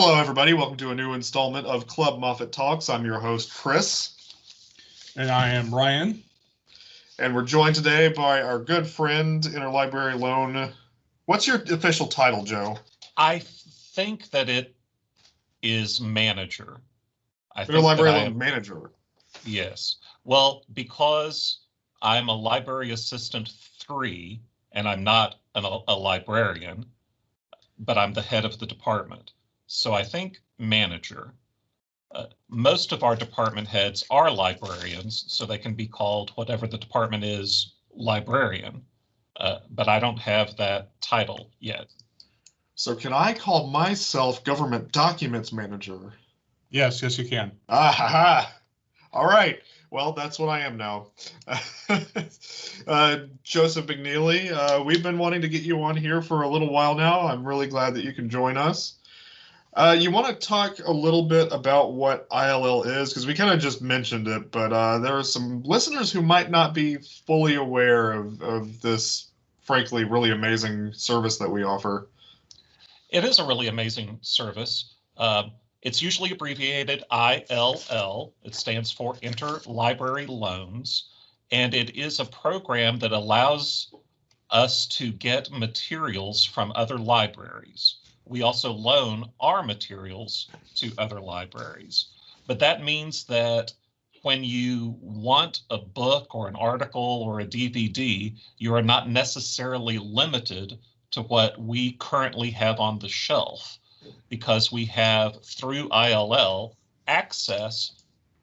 Hello, everybody. Welcome to a new installment of Club Moffat Talks. I'm your host, Chris, And I am Ryan. and we're joined today by our good friend, Interlibrary Loan. What's your official title, Joe? I think that it is manager. I think that Interlibrary I Loan am- Manager. Yes. Well, because I'm a library assistant three and I'm not an, a librarian, but I'm the head of the department. So I think manager. Uh, most of our department heads are librarians, so they can be called whatever the department is, librarian. Uh, but I don't have that title yet. So, can I call myself Government Documents Manager? Yes, yes, you can. Ah, ha, ha. All right. Well, that's what I am now. uh, Joseph McNeely, uh, we've been wanting to get you on here for a little while now. I'm really glad that you can join us. Uh, you want to talk a little bit about what ILL is? Because we kind of just mentioned it, but uh, there are some listeners who might not be fully aware of, of this, frankly, really amazing service that we offer. It is a really amazing service. Um, it's usually abbreviated ILL. It stands for Interlibrary Loans. And it is a program that allows us to get materials from other libraries. We also loan our materials to other libraries. But that means that when you want a book or an article or a DVD, you are not necessarily limited to what we currently have on the shelf because we have through ILL access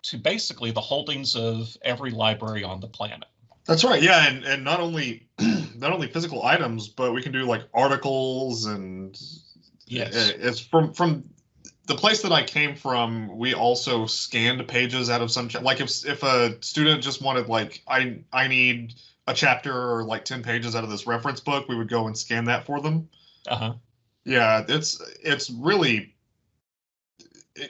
to basically the holdings of every library on the planet. That's right. Yeah, and, and not only not only physical items, but we can do like articles and Yes. Uh, It's from from the place that I came from. We also scanned pages out of some cha- like if if a student just wanted like I I need a chapter or like ten pages out of this reference book, we would go and scan that for them. Uh-huh. Yeah, it's it's really.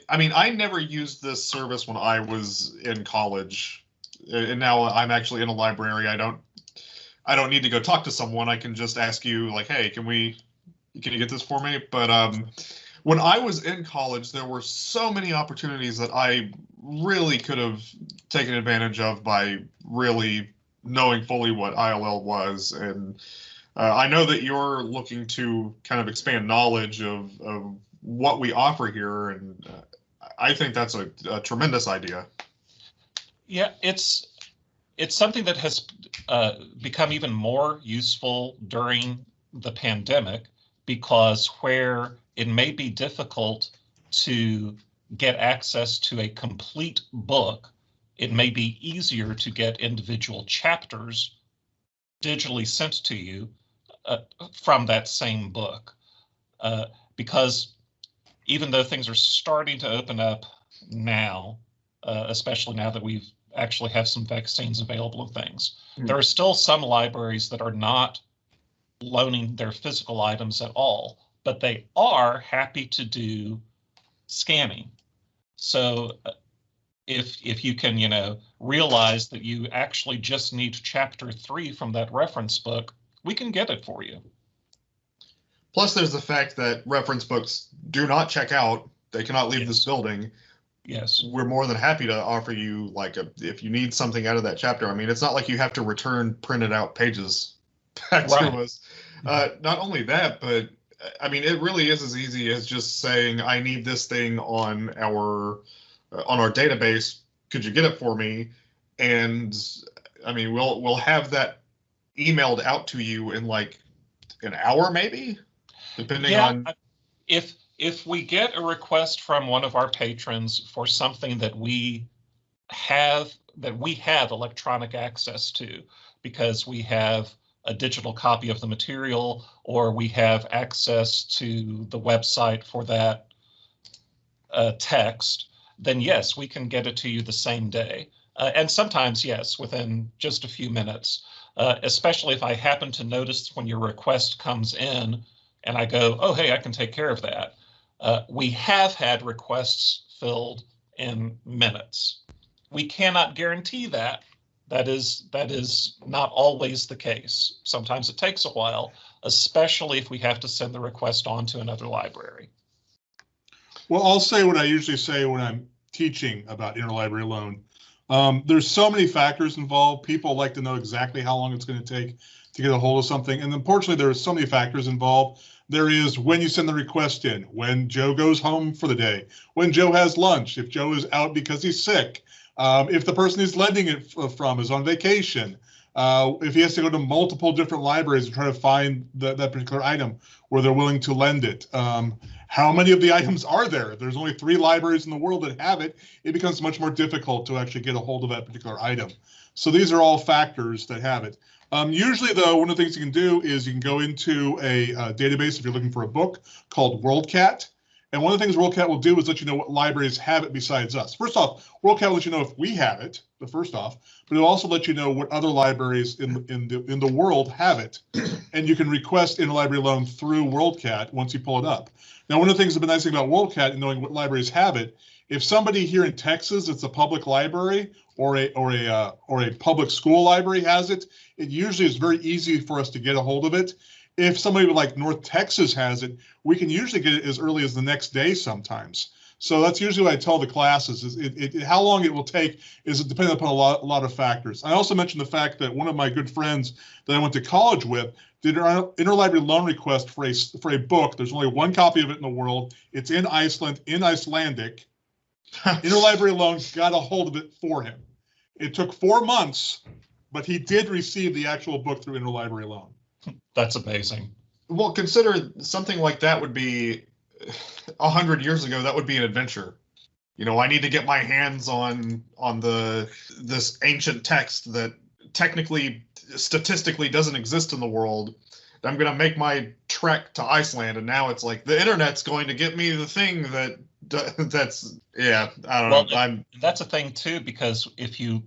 I mean, I never used this service when I was in college, and now I'm actually in a library. I don't, I don't need to go talk to someone. I can just ask you, like, hey, can we, can you get this for me? But um, when I was in college, there were so many opportunities that I really could have taken advantage of by really knowing fully what ILL was and. Uh, I know that you're looking to kind of expand knowledge of, of what we offer here, and uh, I think that's a, a tremendous idea. Yeah, it's it's something that has uh, become even more useful during the pandemic because where it may be difficult to get access to a complete book, it may be easier to get individual chapters digitally sent to you uh, from that same book. Uh, because even though things are starting to open up now, uh, especially now that we've actually have some vaccines available and things, Hmm. there are still some libraries that are not loaning their physical items at all, but they are happy to do scamming. So uh, if if you can, you know, realize that you actually just need chapter three from that reference book, we can get it for you. Plus, there's the fact that reference books do not check out; they cannot leave this building. Yes. We're more than happy to offer you like a if you need something out of that chapter. I mean, it's not like you have to return printed out pages back Right. to us. Uh, not only that, but I mean, it really is as easy as just saying, "I need this thing on our uh, on our database. Could you get it for me?" And I mean, we'll we'll have that emailed out to you in like an hour, maybe, depending Yeah, on. If if we get a request from one of our patrons for something that we have that we have electronic access to because we have a digital copy of the material or we have access to the website for that uh, text, then yes, we can get it to you the same day. Uh, and sometimes, yes, within just a few minutes, uh, especially if I happen to notice when your request comes in and I go, oh, hey, I can take care of that. Uh, we have had requests filled in minutes. We cannot guarantee that. That is that is not always the case. Sometimes it takes a while, especially if we have to send the request on to another library. Well, I'll say what I usually say when I'm teaching about interlibrary loan. Um, there's so many factors involved. People like to know exactly how long it's going to take to get a hold of something. And unfortunately, there are so many factors involved. There is when you send the request in, when Joe goes home for the day, when Joe has lunch, if Joe is out because he's sick, um, if the person he's lending it from is on vacation, uh, if he has to go to multiple different libraries to try to find the, that particular item where they're willing to lend it. Um, how many of the items are there? There's only three libraries in the world that have it. It becomes much more difficult to actually get a hold of that particular item. So these are all factors that have it. Um, usually, though, one of the things you can do is you can go into a, a database if you're looking for a book called WorldCat. And one of the things WorldCat will do is let you know what libraries have it besides us. First off, WorldCat will let you know if we have it, the first off, but it'll also let you know what other libraries in, in, the, in the world have it. And you can request interlibrary loan through WorldCat once you pull it up. Now, one of the things that's been nice thing about WorldCat and knowing what libraries have it, if somebody here in Texas, it's a public library or a or a uh, or a public school library has it, it usually is very easy for us to get a hold of it. If somebody like North Texas has it, we can usually get it as early as the next day sometimes. So that's usually what I tell the classes is it, it, how long it will take is it dependent upon a lot, a lot of factors. I also mentioned the fact that one of my good friends that I went to college with did an interlibrary loan request for a, for a book. There's only one copy of it in the world. It's in Iceland, in Icelandic. interlibrary loan got a hold of it for him. It took four months, but he did receive the actual book through interlibrary loan. That's amazing. Well, consider something like that would be a hundred years ago. That would be an adventure. You know, I need to get my hands on on the this ancient text that technically, statistically, doesn't exist in the world. I'm going to make my trek to Iceland, and now it's like the internet's going to get me the thing that that's yeah. I don't well, know. I'm that's a thing too because if you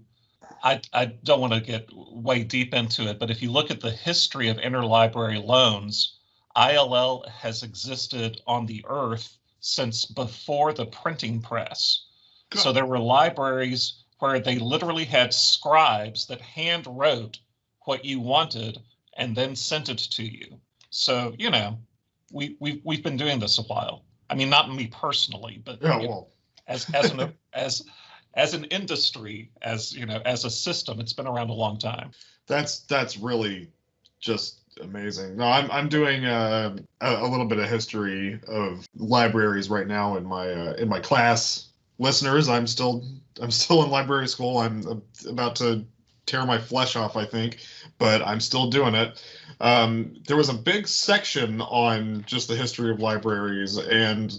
I, I don't want to get way deep into it, but if you look at the history of interlibrary loans, ILL has existed on the earth since before the printing press. Good. So there were libraries where they literally had scribes that hand wrote what you wanted and then sent it to you. So, you know, we, we, we've been doing this a while. I mean, not me personally, but yeah, well. as, as an, as, as an industry, as you know, as a system, it's been around a long time. That's that's really just amazing. No, I'm I'm doing uh, a, a little bit of history of libraries right now in my uh, in my class. Listeners, I'm still I'm still in library school. I'm about to tear my flesh off, I think, but I'm still doing it. Um, there was a big section on just the history of libraries, and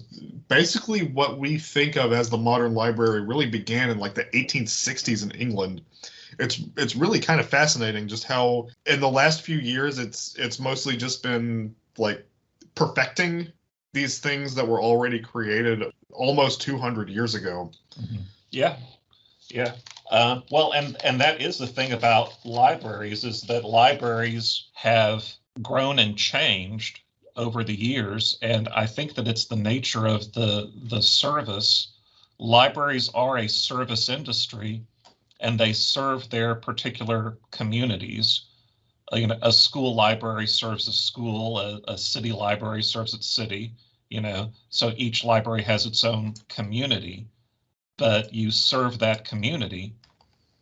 basically what we think of as the modern library really began in like the 1860s in England. It's it's really kind of fascinating just how in the last few years it's it's mostly just been like perfecting these things that were already created almost 200 years ago. Mm-hmm. Yeah, yeah. Uh, well, and and that is the thing about libraries is that libraries have grown and changed over the years, and I think that it's the nature of the the service. Libraries are a service industry, and they serve their particular communities. Uh, you know, a school library serves a school, a, a city library serves its city. You know, so each library has its own community, but you serve that community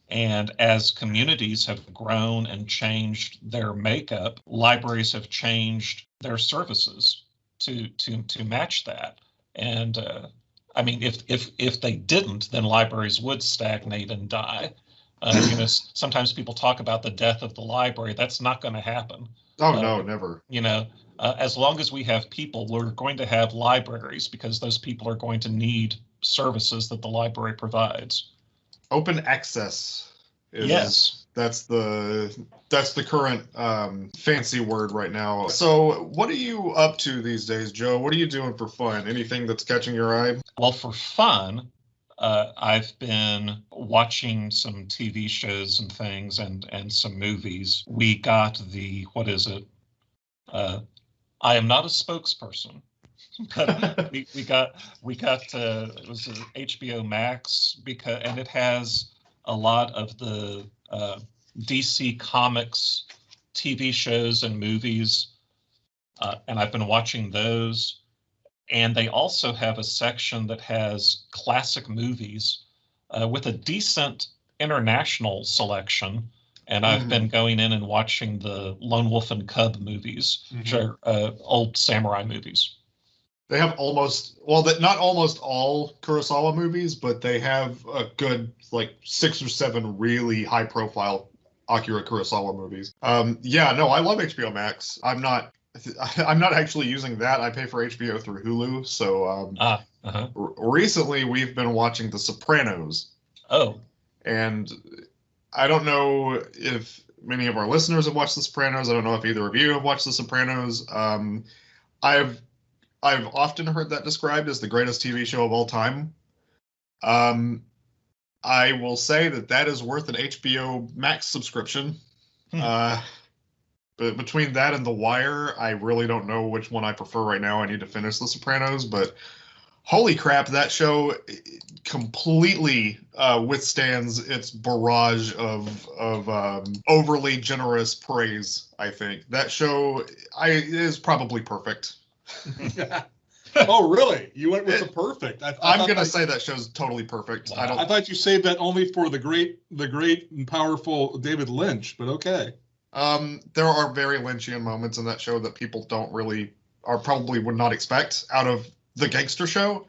and as communities have grown and changed their makeup, libraries have changed their services to to to match that. And uh, I mean, if if if they didn't, then libraries would stagnate and die. Uh, you know, sometimes people talk about the death of the library. That's not going to happen. Oh uh, no, never. You know, uh, as long as we have people, we're going to have libraries because those people are going to need services that the library provides open access. Is, yes. That's the that's the current um, fancy word right now. So, what are you up to these days, Joe? What are you doing for fun? Anything that's catching your eye? Well, for fun, uh, I've been watching some TV shows and things, and and some movies. We got the what is it? Uh, I am not a spokesperson. But we, we got we got uh, it was HBO Max because and it has a lot of the uh, DC Comics TV shows and movies, uh, and I've been watching those. And they also have a section that has classic movies uh, with a decent international selection. And I've Mhm. been going in and watching the Lone Wolf and Cub movies, which Mhm. are uh, old samurai movies. They have almost well, that not almost all Kurosawa movies, but they have a good like six or seven really high profile Akira Kurosawa movies. Um, yeah, no, I love HBO Max. I'm not. I'm not actually using that. I pay for HBO through Hulu. So um, Ah, uh-huh. r- recently we've been watching The Sopranos, Oh, and I don't know if many of our listeners have watched The Sopranos. I don't know if either of you have watched The Sopranos. Um, I've I've often heard that described as the greatest TV show of all time. Um, I will say that that is worth an HBO Max subscription. Hmm. Uh, but between that and The Wire, I really don't know which one I prefer right now. I need to finish The Sopranos, but holy crap, that show completely uh, withstands its barrage of of um, overly generous praise. I think that show I is probably perfect. oh, really? You went with the perfect. I, I I'm gonna say that show's totally perfect. I I don't. I thought you saved that only for the great, the great and powerful David Lynch, but okay. Um, there are very Lynchian moments in that show that people don't really, or probably would not expect out of the gangster show.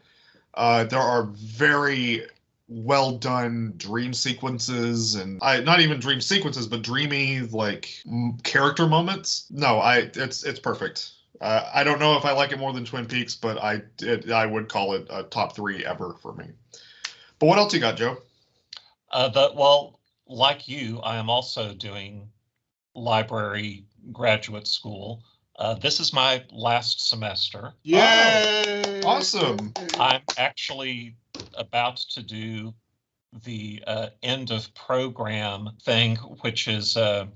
Uh, there are very well done dream sequences and I not even dream sequences, but dreamy like m- character moments. No, I it's it's perfect. Uh, I don't know if I like it more than Twin Peaks, but I it, I would call it a top three ever for me. But what else you got, Joe? Uh, the, well, like you, I am also doing library graduate school. Uh, this is my last semester. Yay! awesome. I'm actually about to do the uh, end of program thing, which is, uh,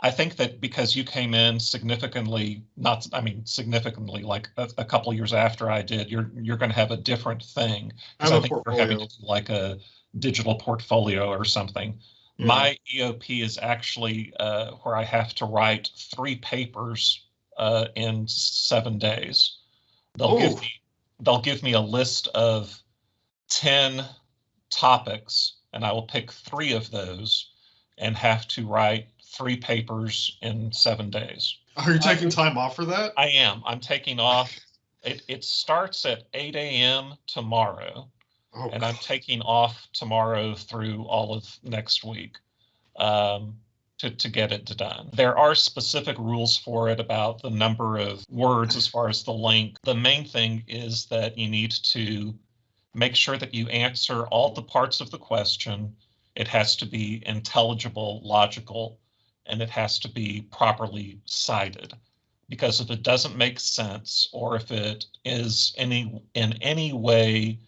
I think that because you came in significantly, not, I mean, significantly, like a, a couple years after I did, you're you're going to have a different thing. I think you're having portfolio. to do like a digital portfolio or something. Yeah. My EOP is actually uh, where I have to write three papers uh, in seven days. They'll give me they'll give me a list of ten topics, and I will pick three of those and have to write three papers in seven days. Are you taking time off for that? I am. I'm taking off. It it starts at 8 a.m. tomorrow Oh, and I'm taking off tomorrow through all of next week um, to, to get it done. There are specific rules for it about the number of words as far as the length. The main thing is that you need to make sure that you answer all the parts of the question. It has to be intelligible, logical, and it has to be properly cited. Because if it doesn't make sense, or if it is any in any way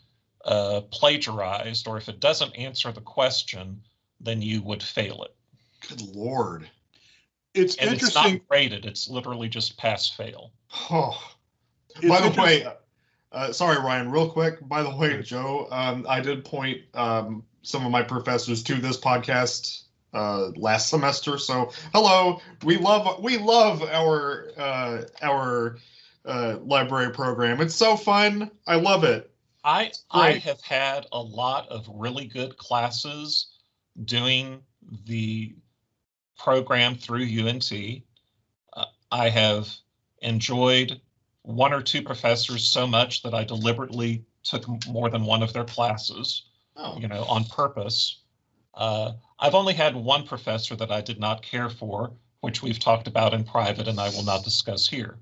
uh, plagiarized, or if it doesn't answer the question, then you would fail it. good lord. It's And it's not interesting. graded, it's literally just pass fail. Oh. it's By the way, uh, sorry, Ryan, real quick. By the way, Joe, um, I did point um, some of my professors to this podcast uh, last semester. So, hello, we love we love our uh, our uh, library program. It's so fun. I love it. I I have had a lot of really good classes doing the program through UNT. Uh, I have enjoyed one or two professors so much that I deliberately took more than one of their classes. Oh, you know, on purpose. Uh, I've only had one professor that I did not care for, which we've talked about in private and I will not discuss here.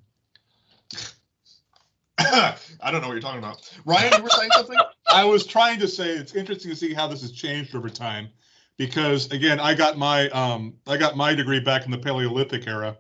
I don't know what you're talking about. Ryan, you were saying something? I was trying to say it's interesting to see how this has changed over time, because again, I got my um, I got my degree back in the Paleolithic era,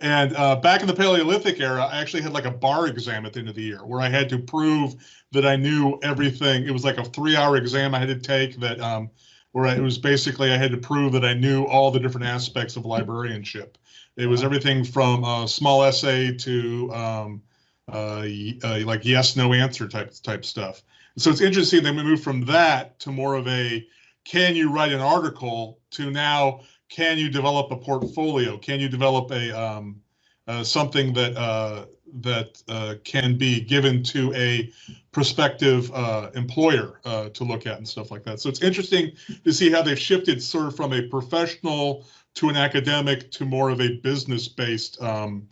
and uh, back in the Paleolithic era, I actually had like a bar exam at the end of the year where I had to prove that I knew everything. It was like a three-hour exam I had to take that um, where it was basically I had to prove that I knew all the different aspects of librarianship. It was everything from a small essay to um, uh, uh, like yes no answer type type stuff. So it's interesting that we move from that to more of a can you write an article to now can you develop a portfolio? Can you develop a um, uh, something that uh, that uh, can be given to a prospective uh, employer uh, to look at and stuff like that. So it's interesting to see how they've shifted sort of from a professional to an academic to more of a business-based um,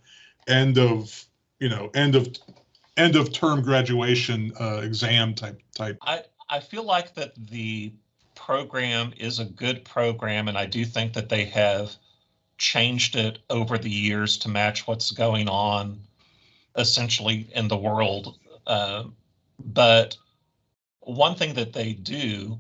end of you know end of end of term graduation uh, exam type type. I, I feel like that the program is a good program, and I do think that they have changed it over the years to match what's going on essentially in the world. Uh, but one thing that they do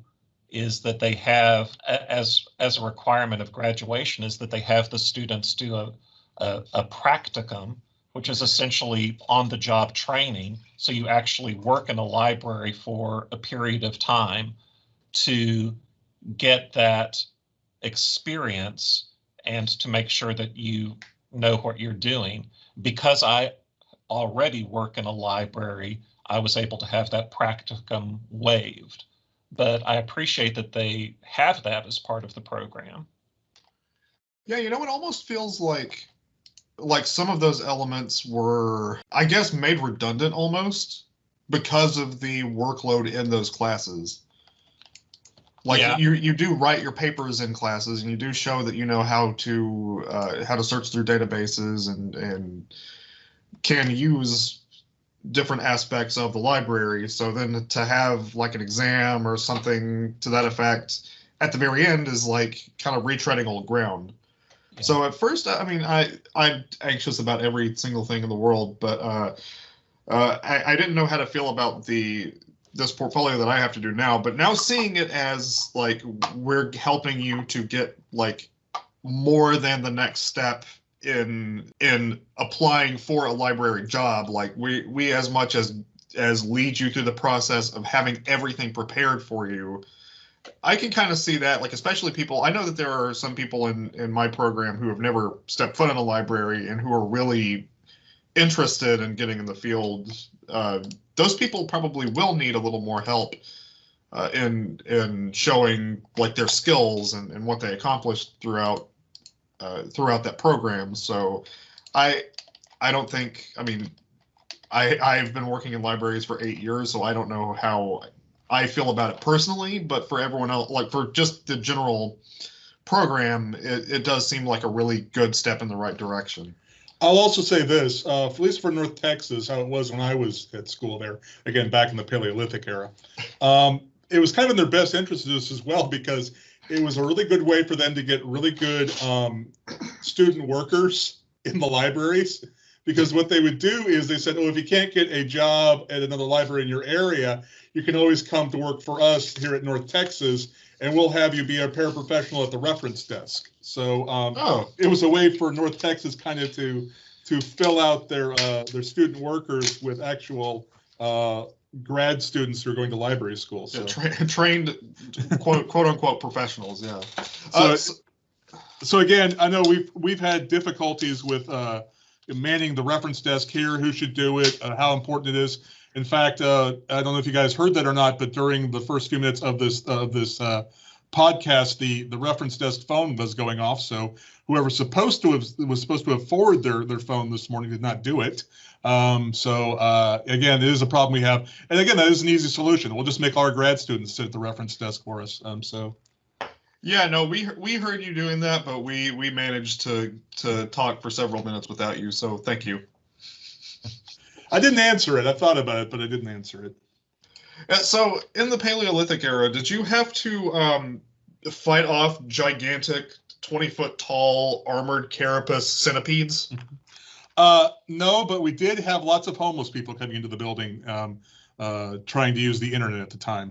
is that they have as as a requirement of graduation is that they have the students do a, a, a practicum which is essentially on the job training. So you actually work in a library for a period of time to get that experience and to make sure that you know what you're doing. Because I already work in a library, I was able to have that practicum waived. But I appreciate that they have that as part of the program. Yeah, you know, it almost feels like like some of those elements were, I guess, made redundant almost because of the workload in those classes. Like Yeah. you, you do write your papers in classes, and you do show that you know how to uh, how to search through databases and and can use different aspects of the library. So then to have like an exam or something to that effect at the very end is like kind of retreading old ground. So at first, I mean, I I'm anxious about every single thing in the world, but uh, uh, I, I didn't know how to feel about the this portfolio that I have to do now. But now seeing it as like we're helping you to get like more than the next step in in applying for a library job, like we we as much as as lead you through the process of having everything prepared for you I can kind of see that, like especially people. I know that there are some people in in my program who have never stepped foot in a library and who are really interested in getting in the field. Uh, those people probably will need a little more help uh, in in showing like their skills and, and what they accomplished throughout uh, throughout that program. So, I I don't think. I mean, I I've been working in libraries for eight years, so I don't know how I feel about it personally, but for everyone else, like for just the general program, it, it does seem like a really good step in the right direction. I'll also say this, uh, at least for North Texas, how it was when I was at school there, again, back in the Paleolithic era. Um, it was kind of in their best interest as well because it was a really good way for them to get really good um, student workers in the libraries. Because what they would do is they said, oh, if you can't get a job at another library in your area, you can always come to work for us here at North Texas, and we'll have you be a paraprofessional at the reference desk. So um, Oh, it was a way for North Texas kind of to to fill out their uh, their student workers with actual uh, grad students who are going to library school. So, yeah, tra- trained quote quote unquote professionals. Yeah. So Uh, so- so again, I know we've we've had difficulties with uh, manning the reference desk here. Who should do it? Uh, how important it is. In fact, uh, I don't know if you guys heard that or not, but during the first few minutes of this of this uh, podcast, the the reference desk phone was going off. So whoever's supposed to have was supposed to have forwarded their their phone this morning did not do it. Um, so uh, again, it is a problem we have, and again, that is an easy solution. We'll just make our grad students sit at the reference desk for us. Um, so yeah, no, we we heard you doing that, but we we managed to to talk for several minutes without you. So thank you. I didn't answer it. I thought about it, but I didn't answer it. Uh, So in the Paleolithic era, did you have to um, fight off gigantic, twenty foot tall armored carapace centipedes? Uh, no, but we did have lots of homeless people coming into the building, um, uh, trying to use the internet at the time.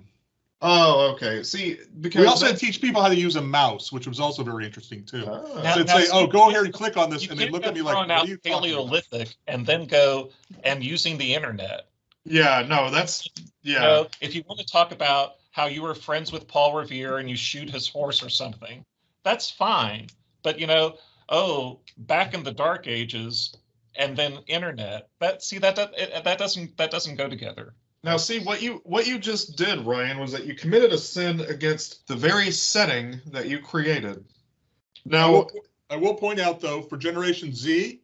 Oh, okay. See, because We also had that- to teach people how to use a mouse, which was also very interesting too. Ah. Now- They'd say, "Oh, go here and click on this," and they can't look at me like, "What are you talking about?" Paleolithic and then go and using the internet. Yeah, no, that's yeah. know, if you want to talk about how you were friends with Paul Revere and you shoot his horse or something, that's fine. But you know, oh, back in the dark ages, and then internet. That see that that that doesn't that doesn't go together. Now, see what you what you just did, Ryan, was that you committed a sin against the very setting that you created. I Now, will, I will point out though, for Generation Z,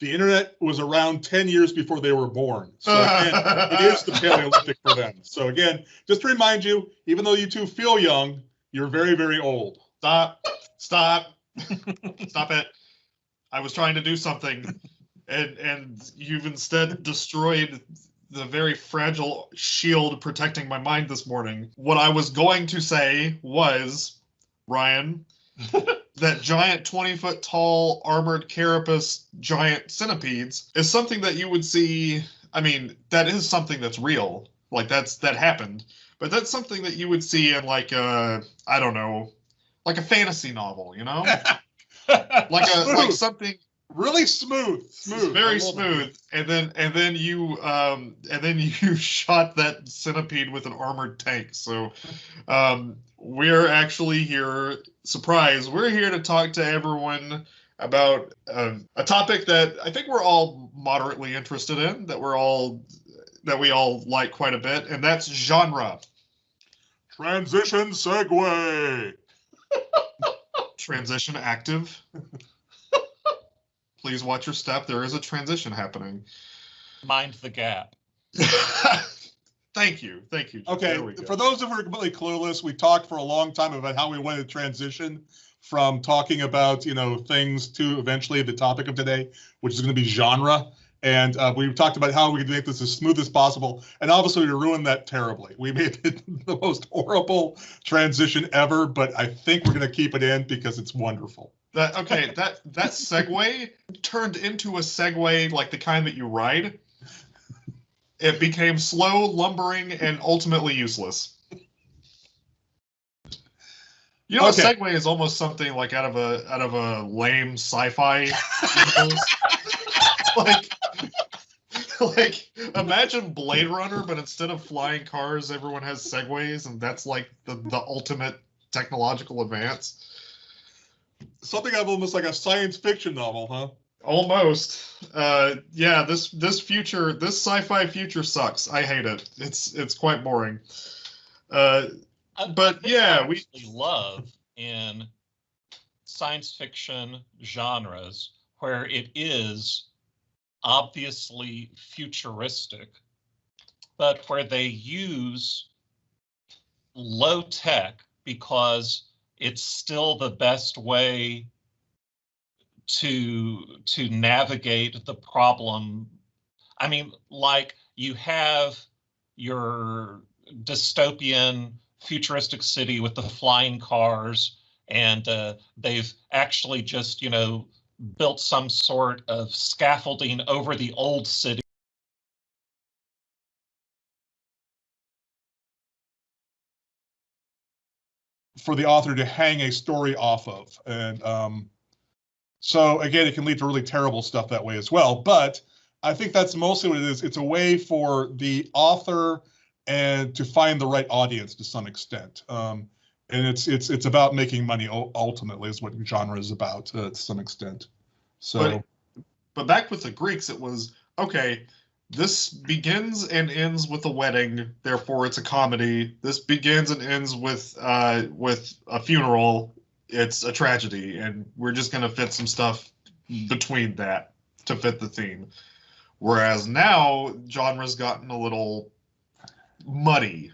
The internet was around 10 years before they were born. So again, it is the Paleolithic for them. So again, just to remind you, even though you two feel young, you're very, very old. Stop, stop, stop it. I was trying to do something and, and you've instead destroyed the very fragile shield protecting my mind this morning. What I was going to say was, Ryan, that giant 20 foot tall armored carapace giant centipedes is something that you would see. I mean, that is something that's real. Like that's that happened, but that's something that you would see in like a I don't know, like a fantasy novel, you know, like a like something Really smooth, smooth. Very love it. smooth. And then and then you um and then you shot that centipede with an armored tank. So um we're actually here surprise. We're here to talk to everyone about um, a topic that I think we're all moderately interested in, that we're all that we all like quite a bit, and that's genre. Transition segue. Transition active. Please watch your step. There is a transition happening. Mind the gap. Thank you. Thank you. Jim. Okay, There we go. for those of who are completely clueless, we talked for a long time about how we wanted to transition from talking about, you know, things to eventually the topic of today, which is going to be genre. And uh, we talked about how we could make this as smooth as possible. And obviously, we ruined that terribly. We made it the most horrible transition ever, but I think we're going to keep it in because it's wonderful. That okay, that that segue turned into a Segway like the kind that you ride. It became slow, lumbering, and ultimately useless. You know, Okay. a Segway is almost something like out of a out of a lame sci-fi. like, like imagine Blade Runner, but instead of flying cars, everyone has segways, and that's like the the ultimate technological advance. Something of almost like a science fiction novel, huh? Almost. Uh, yeah, this this future, this sci-fi future sucks. I hate it. It's it's quite boring. Uh, But, yeah, we- love in science fiction genres where it is obviously futuristic, but where they use low tech because it's still the best way to to navigate the problem. I mean, like you have your dystopian futuristic city with the flying cars and uh, they've actually just you know built some sort of scaffolding over the old city for the author to hang a story off of. And um, so again, it can lead to really terrible stuff that way as well. But I think that's mostly what it is. It's a way for the author and to find the right audience to some extent. Um, and it's it's it's about making money ultimately is what genre is about uh, to some extent. So But- but back with the Greeks, it was okay. This begins and ends with a wedding, therefore it's a comedy. This begins and ends with uh, with a funeral. It's a tragedy, and we're just gonna fit some stuff between that to fit the theme. Whereas now, genre's gotten a little muddy.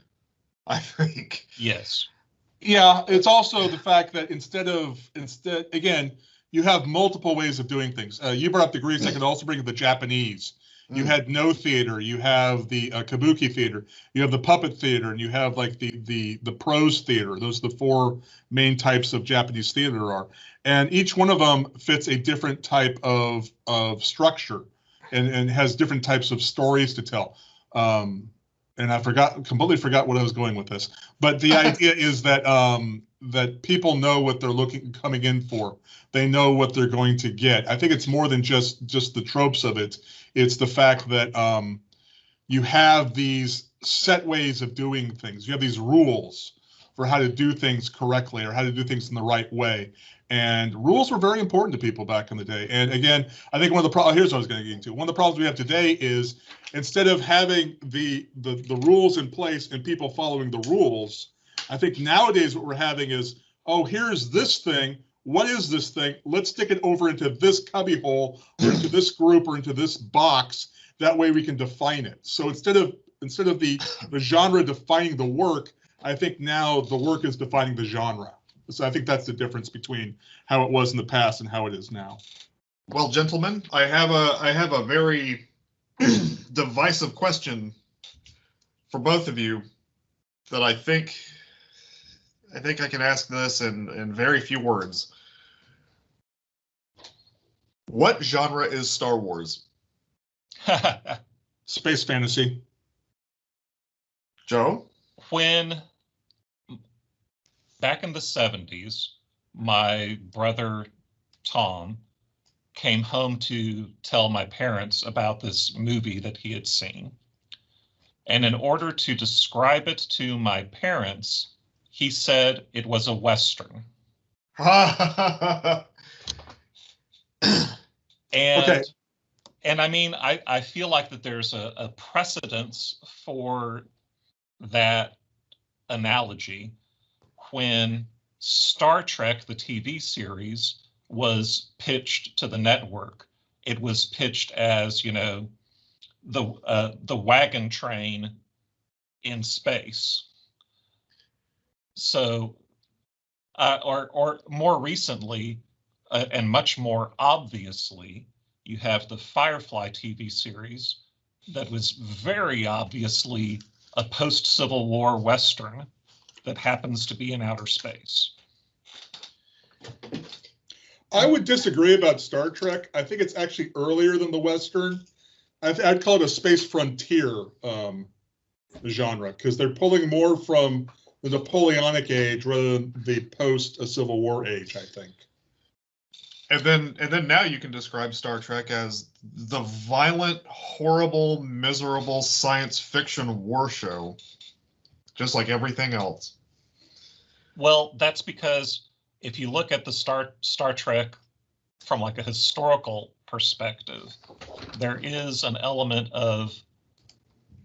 I think. yes Yeah, it's also the fact that instead of instead again, you have multiple ways of doing things. Uh, you brought up the Greeks. I could also bring up the Japanese. You had Noh theater. You have the uh, kabuki theater. You have the puppet theater, and you have like the the the prose theater. Those are the four main types of Japanese theater are, and each one of them fits a different type of of structure, and and has different types of stories to tell. Um, and I forgot completely forgot what I was going with this, but the idea is that um, that people know what they're looking coming in for. They know what they're going to get. I think it's more than just just the tropes of it. It's the fact that um, you have these set ways of doing things. You have these rules for how to do things correctly or how to do things in the right way. And rules were very important to people back in the day. And again, I think one of the problems here's what I was going to get into. One of the problems we have today is instead of having the, the the rules in place and people following the rules, I think nowadays what we're having is, oh, here's this thing. what is this thing? Let's stick it over into this cubby hole or into this group or into this box. That way we can define it. So instead of instead of the, the genre defining the work, I think now the work is defining the genre. So I think that's the difference between how it was in the past and how it is now. Well, gentlemen, I have a I have a very divisive question for both of you that I think I think I can ask this in in very few words. What genre is Star Wars? Space fantasy. Joe? when back in the 70s, my brother Tom came home to tell my parents about this movie that he had seen. And in order to describe it to my parents, he said it was a Western. And Okay. and I mean, I, I feel like that there's a, a precedence for that analogy when Star Trek, the TV series, was pitched to the network. It was pitched as, you know, the uh, the wagon train in space. So, uh, or or more recently, uh, and much more obviously, you have the Firefly TV series that was very obviously a post Civil War Western that happens to be in outer space. I would disagree about Star Trek. I think it's actually earlier than the Western. I I'd call it a space frontier um, genre because they're pulling more from the Napoleonic age rather than the post a Civil War age. I think. And then and then now you can describe Star Trek as the violent, horrible, miserable science fiction war show. Just like everything else. Well, that's because if you look at the Star Star Trek from like a historical perspective, there is an element of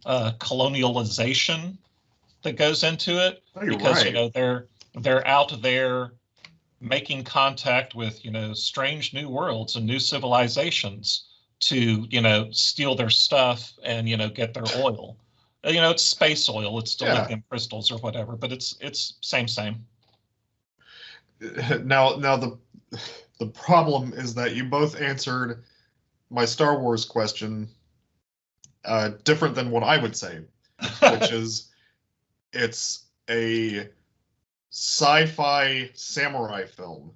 uh, colonialization that goes into it Oh, because you know they're they're out there making contact with you know strange new worlds and new civilizations to you know steal their stuff and you know get their oil. Uh, you know it's space oil. It's still Yeah. lithium crystals or whatever but it's it's same same. Now now the the problem is that you both answered my Star Wars question uh, different than what I would say, which is it's a sci-fi samurai film.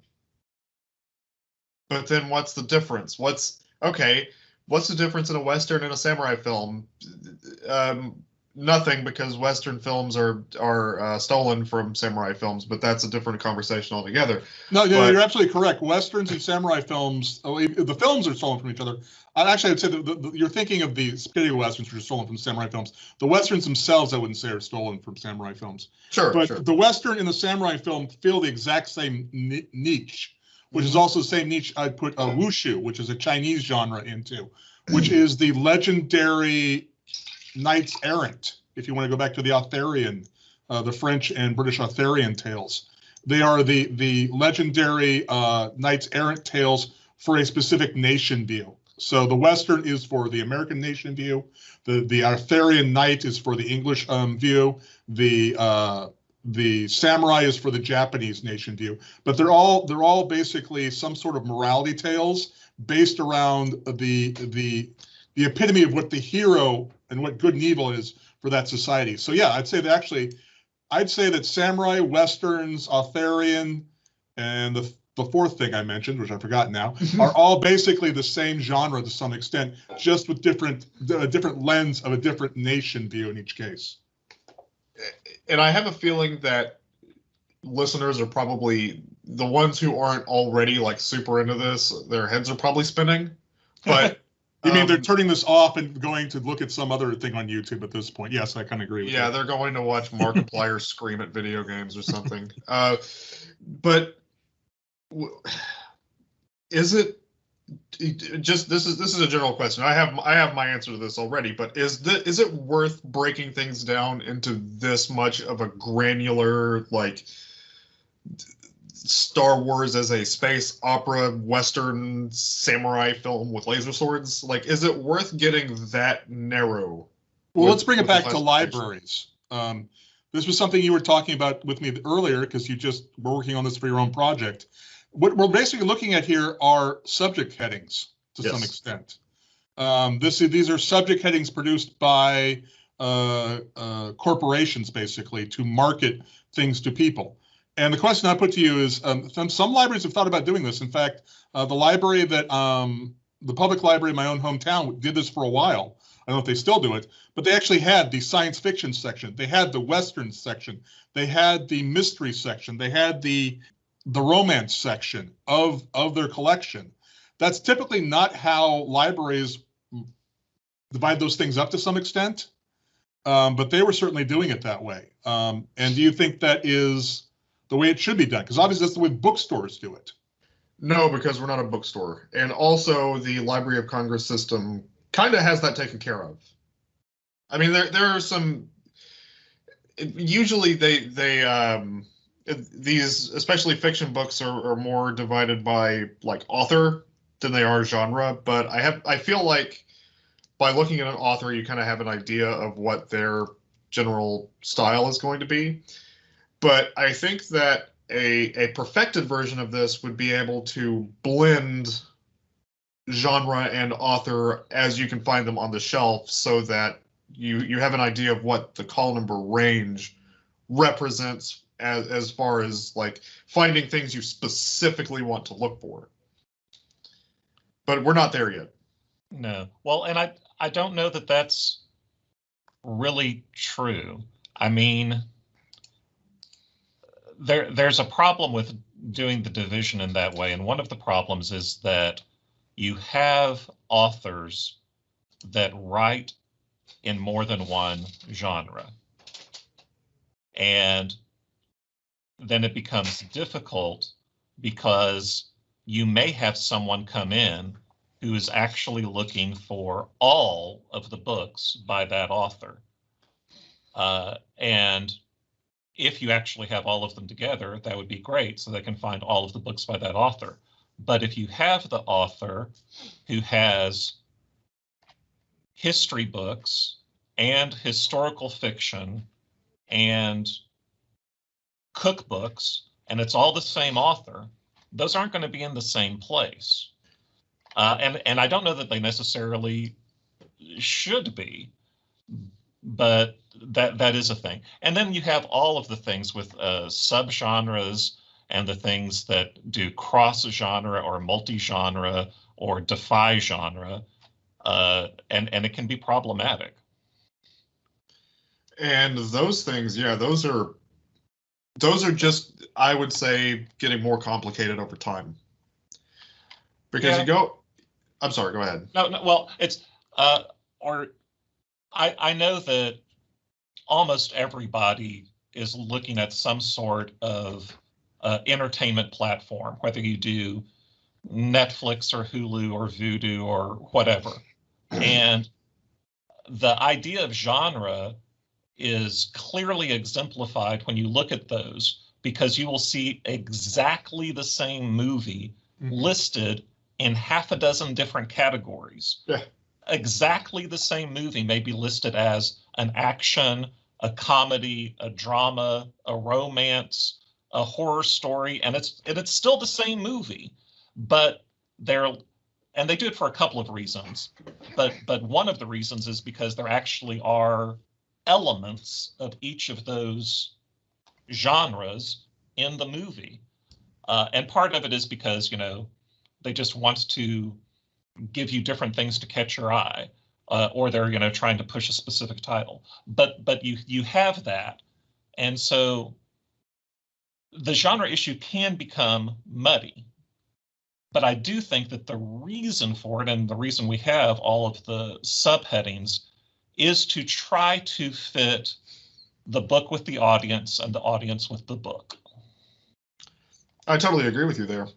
But then what's the difference? What's okay? What's the difference in a western and a samurai film? Um, nothing because western films are are uh, stolen from samurai films, but that's a different conversation altogether. No, no, But- you're absolutely correct. Westerns and samurai films, oh, the films are stolen from each other. I'd actually I'd say that the, the, you're thinking of the spaghetti westerns which are stolen from samurai films. The westerns themselves, I wouldn't say, are stolen from samurai films. Sure, But sure. the western and the samurai film feel the exact same niche, which is also the same niche I'd put uh, wuxia, which is a Chinese genre, into, which is the legendary knights errant. If you want to go back to the Arthurian, uh, the French and British Arthurian tales, they are the the legendary uh, knights errant tales for a specific nation view. So the Western is for the American nation view. The the Arthurian knight is for the English um, view. The uh, the samurai is for the Japanese nation view. But they're all they're all basically some sort of morality tales based around the the the epitome of what the hero and what good and evil is for that society. So yeah, I'd say that actually, I'd say that samurai, westerns, Arthurian, and the the fourth thing I mentioned, which I forgot now, are all basically the same genre to some extent, just with different a different lens of a different nation view in each case. and I have a feeling that listeners are probably the ones who aren't already like super into this. Their heads are probably spinning. But You mean they're um, turning this off and going to look at some other thing on YouTube at this point? Yes, I kind of agree with yeah, you. they're going to watch Markiplier scream at video games or something. Uh, but w- is it it- just this is this is a general question. I have I have my answer to this already, but is the is it worth breaking things down into this much of a granular like Star Wars as a space opera western samurai film with laser swords. Like, is it worth getting that narrow? Well, with- let's bring it back to libraries. Um, this was something you were talking about with me earlier because you just were working on this for your own project. What we're basically looking at here are subject headings to some extent. Um, this these are subject headings produced by uh, uh, corporations basically to market things to people. And the question I put to you is, um, some, some libraries have thought about doing this. In fact, uh, the library that um, the public library in my own hometown did this for a while. I don't know if they still do it, but they actually had the science fiction section. They had the western section. They had the mystery section. They had the the romance section of of their collection. That's typically not how libraries divide those things up to some extent, um, but they were certainly doing it that way. Um, and do you think that is the way it should be done? Because obviously that's the way bookstores do it. No, because we're not a bookstore. And also the Library of Congress system kind of has that taken care of. I mean, there there are some usually they they um these especially fiction books are, are more divided by like author than they are genre, but I have I feel like by looking at an author you kind of have an idea of what their general style is going to be. But I think that a a perfected version of this would be able to blend genre and author as you can find them on the shelf so that you you have an idea of what the call number range represents as as far as like finding things you specifically want to look for but we're not there yet No. Well, and I I don't know that that's really true. I mean, there there's a problem with doing the division in that way, and one of the problems is that you have authors that write in more than one genre. And then it becomes difficult because you may have someone come in who is actually looking for all of the books by that author. Uh, and if you actually have all of them together, that would be great, so they can find all of the books by that author. But if you have the author who has history books and historical fiction and cookbooks, and it's all the same author, those aren't going to be in the same place. Uh, and and I don't know that they necessarily should be, but that that is a thing. And then you have all of the things with uh, subgenres and the things that do cross a genre or multi genre or defy genre, uh, and and it can be problematic. and those things yeah those are those are just i would say getting more complicated over time because Yeah. you go i'm sorry go ahead No, no, well, it's, uh, or I, I know that almost everybody is looking at some sort of uh, entertainment platform, whether you do Netflix or Hulu or Vudu or whatever. And the idea of genre is clearly exemplified when you look at those because you will see exactly the same movie Mhm. listed in half a dozen different categories. Yeah. Exactly the same movie may be listed as an action, a comedy, a drama, a romance, a horror story, and it's and it's still the same movie, but they're and they do it for a couple of reasons. But but one of the reasons is because there actually are elements of each of those genres in the movie. Uh, and part of it is because, you know, they just want to give you different things to catch your eye, uh, or they're, you know, trying to push a specific title. But but you you have that, and so the genre issue can become muddy. But I do think that the reason for it and the reason we have all of the subheadings is to try to fit the book with the audience and the audience with the book. I totally agree with you there.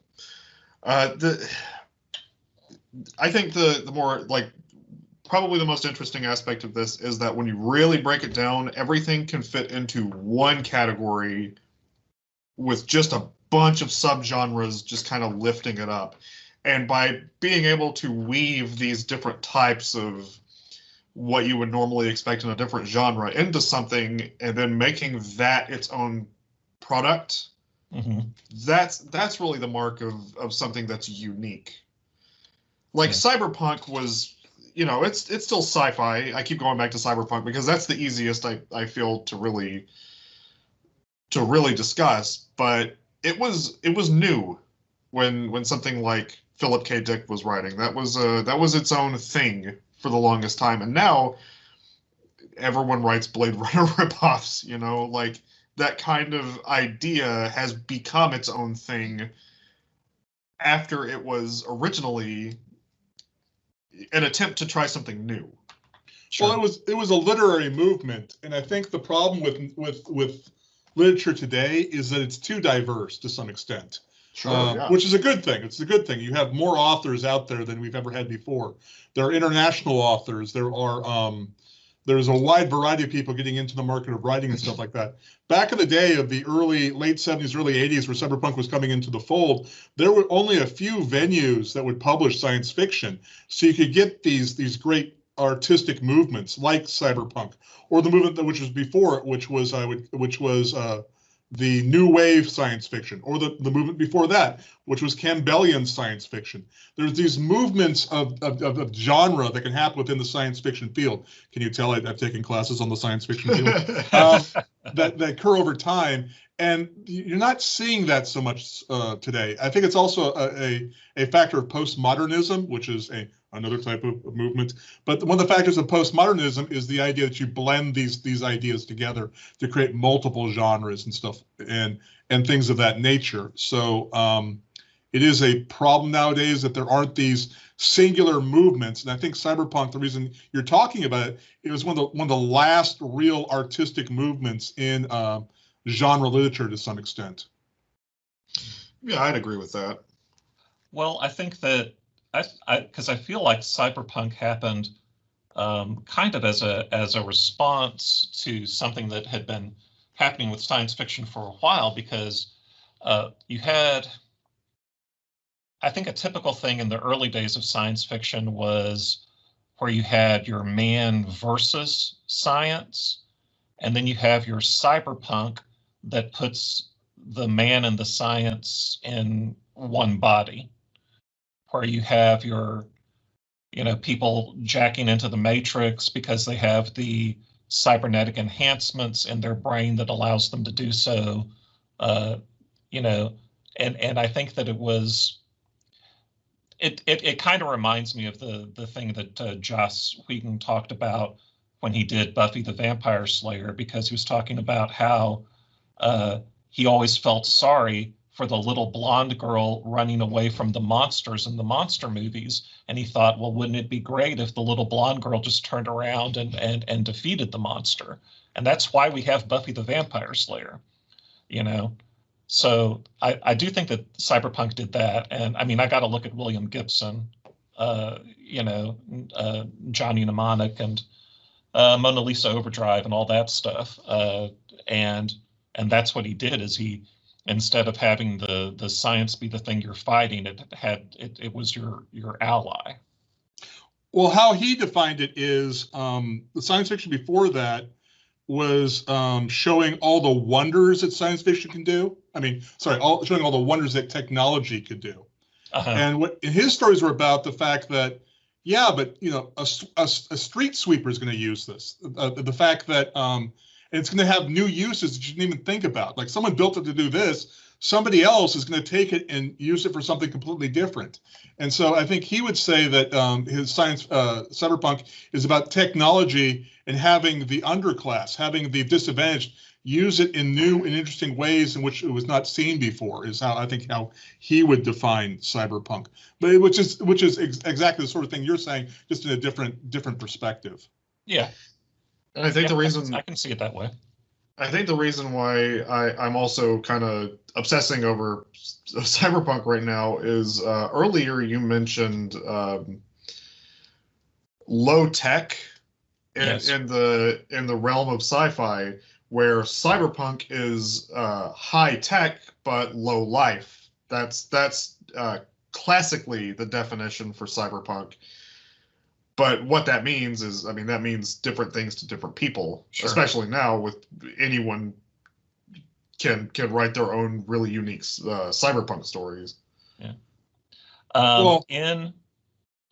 Uh, the, I think the the more like probably the most interesting aspect of this is that when you really break it down, everything can fit into one category with just a bunch of subgenres just kind of lifting it up. And by being able to weave these different types of what you would normally expect in a different genre into something and then making that its own product, hmm that's that's really the mark of of something that's unique. Like Yeah. Cyberpunk was, you know, it's it's still sci-fi. I keep going back to Cyberpunk because that's the easiest I I feel to really to really discuss, but it was it was new when when something like Philip K. Dick was writing. That was uh that was its own thing for the longest time. And now everyone writes Blade Runner ripoffs, you know, like that kind of idea has become its own thing after it was originally an attempt to try something new. Sure. Well, it was it was a literary movement, and I think the problem with with with literature today is that it's too diverse to some extent, uh, yeah. which is a good thing. It's a good thing. You have more authors out there than we've ever had before. There are international authors. There are um, there's a wide variety of people getting into the market of writing and stuff like that. Back in the day of the early late 70s, early 80s, where cyberpunk was coming into the fold, there were only a few venues that would publish science fiction, so you could get these these great artistic movements like cyberpunk or the movement that which was before it which was i would which was uh the new wave science fiction or the, the movement before that which was campbellian science fiction. There's these movements of, of, of, of genre that can happen within the science fiction field. Can you tell I, i've taken classes on the science fiction field. Um, that, that occur over time and you're not seeing that so much uh, today. I think it's also a, a, a factor of postmodernism which is a another type of of movement. But one of the factors of postmodernism is the idea that you blend these these ideas together to create multiple genres and stuff and and things of that nature. So um, it is a problem nowadays that there aren't these singular movements. And I think cyberpunk, the reason you're talking about it, it was one of the one of the last real artistic movements in uh, genre literature to some extent. yeah, I'd agree with that. Well, I think that I, because I, feel like cyberpunk happened um, kind of as a as a response to something that had been happening with science fiction for a while. Because uh, you had, I think, a typical thing in the early days of science fiction was where you had your man versus science, and then you have your cyberpunk that puts the man and the science in one body where you have your you know people jacking into the matrix because they have the cybernetic enhancements in their brain that allows them to do so uh, you know and and i think that it was it it, it kind of reminds me of the the thing that uh, joss whedon talked about when he did buffy the vampire slayer because he was talking about how uh, he always felt sorry for the little blonde girl running away from the monsters in the monster movies. And he thought, well, wouldn't it be great if the little blonde girl just turned around and and and defeated the monster? And that's why we have Buffy the Vampire Slayer, you know. So I, I do think that Cyberpunk did that. And I mean, I got to look at William Gibson, uh, you know, uh, Johnny Mnemonic and uh, Mona Lisa Overdrive and all that stuff. Uh, and and that's what he did is he instead of having the the science be the thing you're fighting it had it, it was your your ally. Well how he defined it is um, the science fiction before that was um, showing all the wonders that science fiction can do. I mean sorry all, showing all the wonders that technology could do. Uh-huh. and what his stories were about the fact that yeah but you know a, a, a street sweeper is going to use this. Uh, the fact that um, and it's going to have new uses that you didn't even think about. Like someone built it to do this, somebody else is going to take it and use it for something completely different. And so I think he would say that um, his science uh, cyberpunk is about technology and having the underclass, having the disadvantaged use it in new and interesting ways in which it was not seen before. Is how I think how he would define cyberpunk, but which is which is ex exactly the sort of thing you're saying, just in a different different perspective. Yeah, and I think yeah, the reason I can see it that way. I think the reason why I, I'm also kind of obsessing over cyberpunk right now is uh, earlier you mentioned um, low tech in, Yes. in the in the realm of sci-fi. where cyberpunk is uh, high tech but low life. That's that's uh, classically the definition for cyberpunk. But what that means is, I mean, that means different things to different people, Sure. especially now with anyone can can write their own really unique uh, cyberpunk stories. Um, Well- in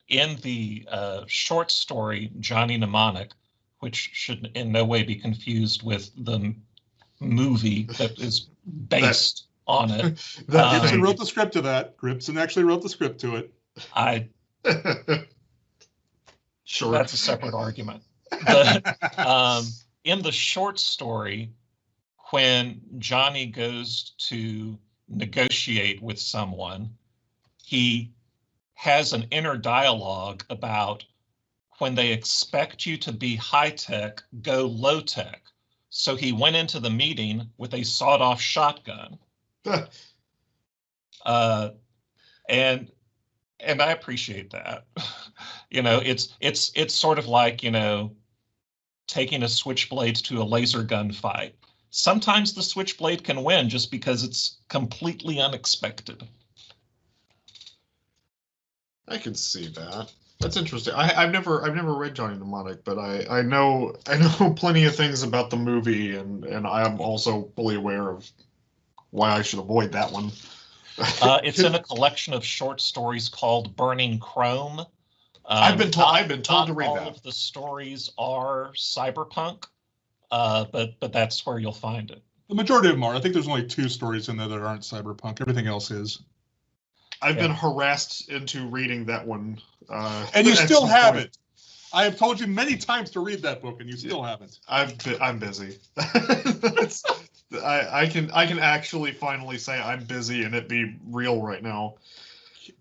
in the uh, short story Johnny Mnemonic, which should in no way be confused with the m- movie that is based on it. That Um, Gibson wrote the script to that. Gibson actually wrote the script to it. I sure. that's a separate argument. But um, in the short story, when Johnny goes to negotiate with someone, he has an inner dialogue about when they expect you to be high tech, go low tech. So he went into the meeting with a sawed off shotgun. Uh, and and I appreciate that. you know, it's it's it's sort of like, you know, taking a switchblade to a laser gun fight. Sometimes the switchblade can win just because it's completely unexpected. I can see that. That's interesting. I, I've never I've never read Johnny Mnemonic, but I, I know I know plenty of things about the movie, and and I am also fully aware of why I should avoid that one. Uh, it's in a collection of short stories called Burning Chrome. Um, I've been told- not- I've been told to read all that. of the stories are cyberpunk, uh, but but that's where you'll find it. The majority of them are. I think there's only two stories in there that aren't cyberpunk. Everything else is. I've Yeah. been harassed into reading that one. Uh, And you still some have point. it. I have told you many times to read that book, and you still haven't. I've been, I'm busy. That's- I, I can I can actually finally say I'm busy and it be real right now.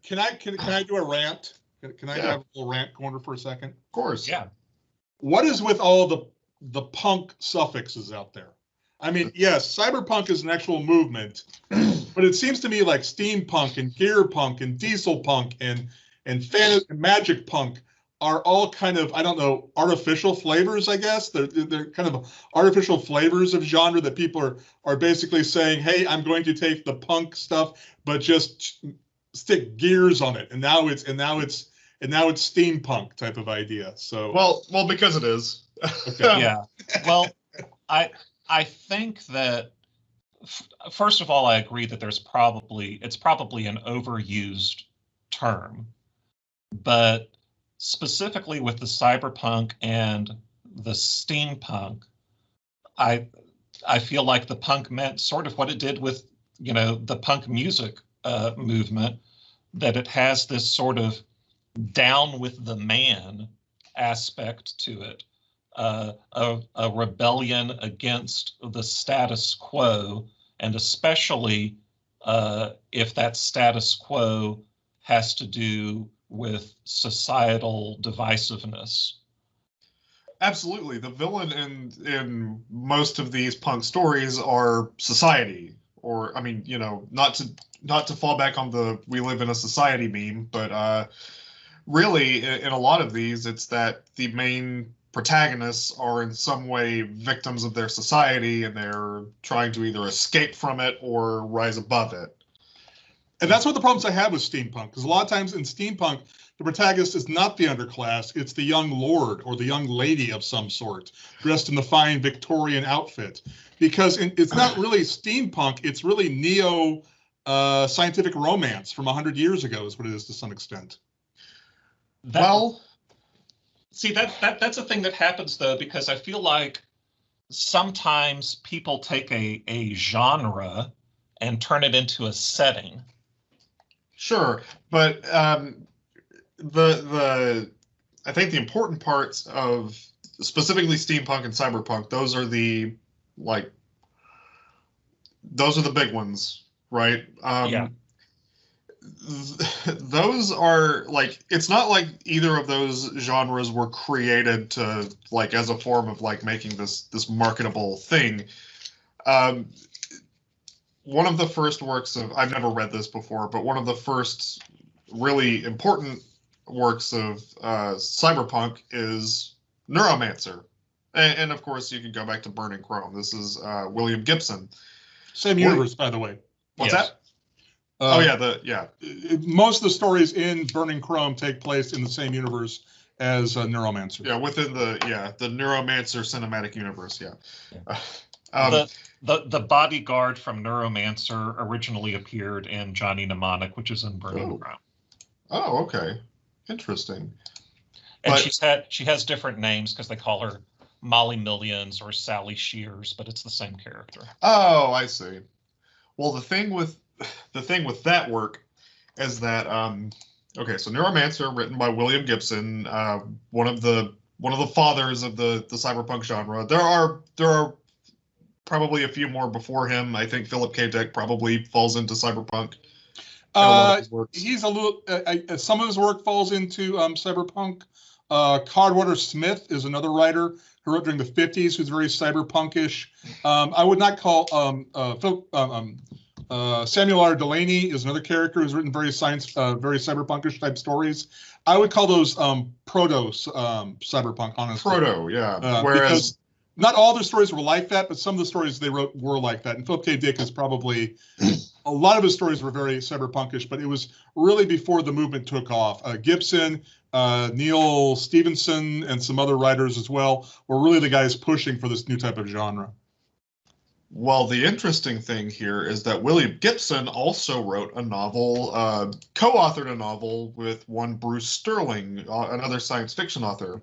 Can I can, can I do a rant? Can, can I Yeah. have a little rant corner for a second? Of course. Yeah. What is with all the the punk suffixes out there? I mean, yes, cyberpunk is an actual movement, but it seems to me like steampunk and gear punk and diesel punk and and fan and magic punk are all kind of I don't know artificial flavors. I guess they're they're kind of artificial flavors of genre that people are are basically saying, hey, I'm going to take the punk stuff, but just stick gears on it, and now it's and now it's and now it's steampunk type of idea. So Well, well, because it is. Okay. yeah. Well, I I think that f- first of all, I agree that there's probably it's probably an overused term, but specifically with the cyberpunk and the steampunk, I I feel like the punk meant sort of what it did with you know the punk music uh, movement, that it has this sort of down with the man aspect to it uh, a, a rebellion against the status quo, and especially uh, if that status quo has to do with societal divisiveness. Absolutely. The villain in in most of these punk stories are society. Or I mean, you know, not to not to fall back on the we live in a society meme, but uh really in, a lot of these it's that the main protagonists are in some way victims of their society and they're trying to either escape from it or rise above it. And that's of the problems I have with steampunk, because a lot of times in steampunk, the protagonist is not the underclass, it's the young lord or the young lady of some sort, dressed in the fine Victorian outfit. Because it's not really steampunk, it's really neo uh, scientific romance from 100 years ago, is what it is to some extent. That- well, See that that that's a thing that happens though because I feel like sometimes people take a a genre and turn it into a setting. Sure, but um, the the I think the important parts of specifically steampunk and cyberpunk, those are the like those are the big ones, right? Um, Yeah. Th- those are like it's not like either of those genres were created to like as a form of like making this this marketable thing. Um, one of the first works of I've never read this before, but one of the first really important works of uh, cyberpunk is Neuromancer, And, and of course, you can go back to Burning Chrome. This is uh, William Gibson. Same Well- universe, by the way. What's Yes. that? Uh, oh yeah, the yeah. Most of the stories in Burning Chrome take place in the same universe as uh, Neuromancer. Yeah, within the yeah the Neuromancer cinematic universe. Yeah. Yeah. Um, the, the the bodyguard from Neuromancer originally appeared in Johnny Mnemonic, which is in Burning Oh. Chrome. oh, okay, interesting. And But- she's had she has different names because they call her Molly Millions or Sally Shears, but it's the same character. Oh, I see. Well, the thing with the thing with that work is that um, okay, so Neuromancer, written by William Gibson, uh, one of the one of the fathers of the the cyberpunk genre. There are there are probably a few more before him. I think Philip K. Dick probably falls into cyberpunk. Uh, he's a little. Uh, uh, some of his work falls into um, cyberpunk. Uh, Cordwainer Smith is another writer who wrote during the '50s, who's very cyberpunkish. Um, I would not call um, uh, Phil, um, um, uh, Samuel R. Delany is another character who's written very science, uh, very cyberpunkish type stories. I would call those um, proto um, cyberpunk, honestly. Proto, yeah. Uh, Whereas not all their stories were like that, but some of the stories they wrote were like that. And Philip K. Dick is probably a lot of his stories were very cyberpunkish, but it was really before the movement took off. Uh, Gibson, uh, Neal Stephenson, and some other writers as well were really the guys pushing for this new type of genre. Well, the interesting thing here is that William Gibson also wrote a novel, uh, co-authored a novel with one Bruce Sterling, uh, another science fiction author.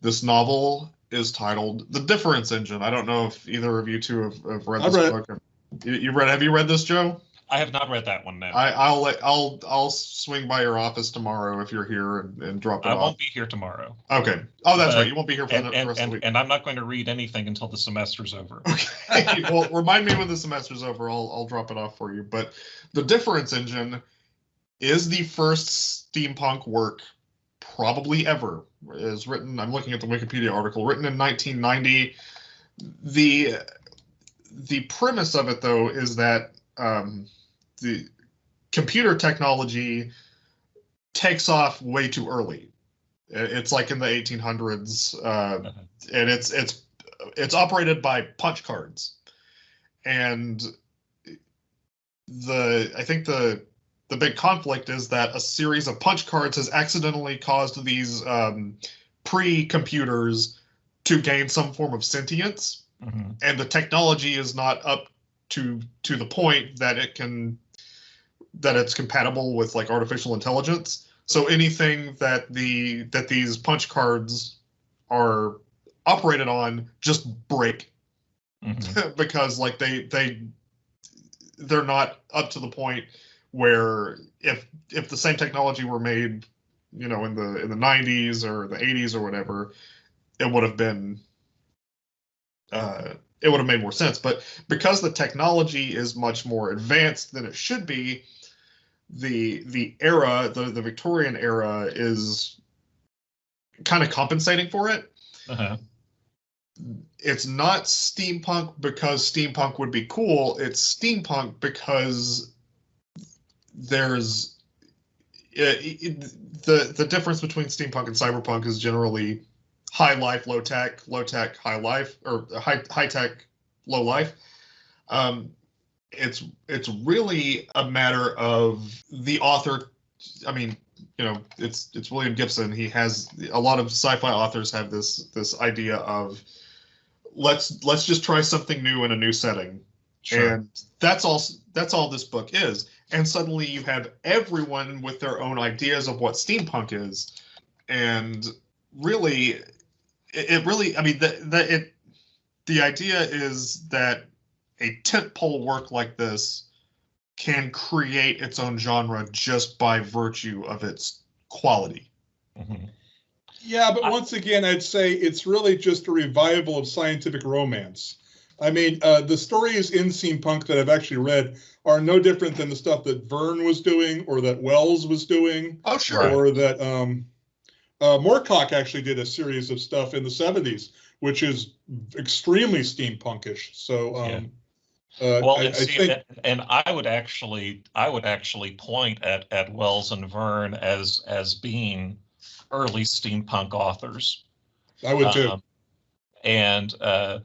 This novel is titled "The Difference Engine." I don't know if either of you two have, have read I've this read it. book. You, you read? Have you read this, Joe? I have not read that one now. I, I'll let I'll I'll swing by your office tomorrow if you're here and, and drop it off. I off. won't be here tomorrow, Okay. Oh, that's Uh, right. You won't be here for and the and, rest of the and, week. and I'm not going to read anything until the semester's over. Okay. well, remind me when the semester's over. I'll I'll drop it off for you. But the difference engine is the first steampunk work probably ever. It is written. I'm looking at the Wikipedia article written in 1990. The the premise of it though is that um, the computer technology takes off way too early. It's like in the 1800s. Uh, and it's it's it's operated by punch cards and the i think the the big conflict is that a series of punch cards has accidentally caused these um, pre-computers to gain some form of sentience Mhm. and the technology is not up to to the point that it can that it's compatible with like artificial intelligence. So anything that the that these punch cards are operated on just break. Mhm. because like they they they're not up to the point where if if the same technology were made you know in the in the 90s or the 80s or whatever it would have been uh it would have made more sense. But because the technology is much more advanced than it should be the the era the the victorian era is kind of compensating for it Uh-huh. it's not steampunk because steampunk would be cool. It's steampunk because there's it, it- the the difference between steampunk and cyberpunk is generally high life, low tech, low tech, high life, or high high tech, low life. Um, it's it's really a matter of the author. I mean, you know, it's it's William Gibson. He has a lot of sci-fi authors have this this idea of let's let's just try something new in a new setting Sure. and that's all that's all this book is and suddenly you have everyone with their own ideas of what steampunk is and really it, it really i mean the, the it the idea is that a tentpole work like this can create its own genre just by virtue of its quality Mhm. Yeah, but I- once again, I'd say it's really just a revival of scientific romance. I mean, uh, the stories in steampunk that I've actually read are no different than the stuff that Verne was doing or that Wells was doing. oh Right. or that um, uh, Moorcock actually did a series of stuff in the 70s, which is extremely steampunkish. So um, uh, Well, I, I and, see, think and, and I would actually, I would actually point at at Wells and Verne as as being early steampunk authors. I would too. Um, and uh,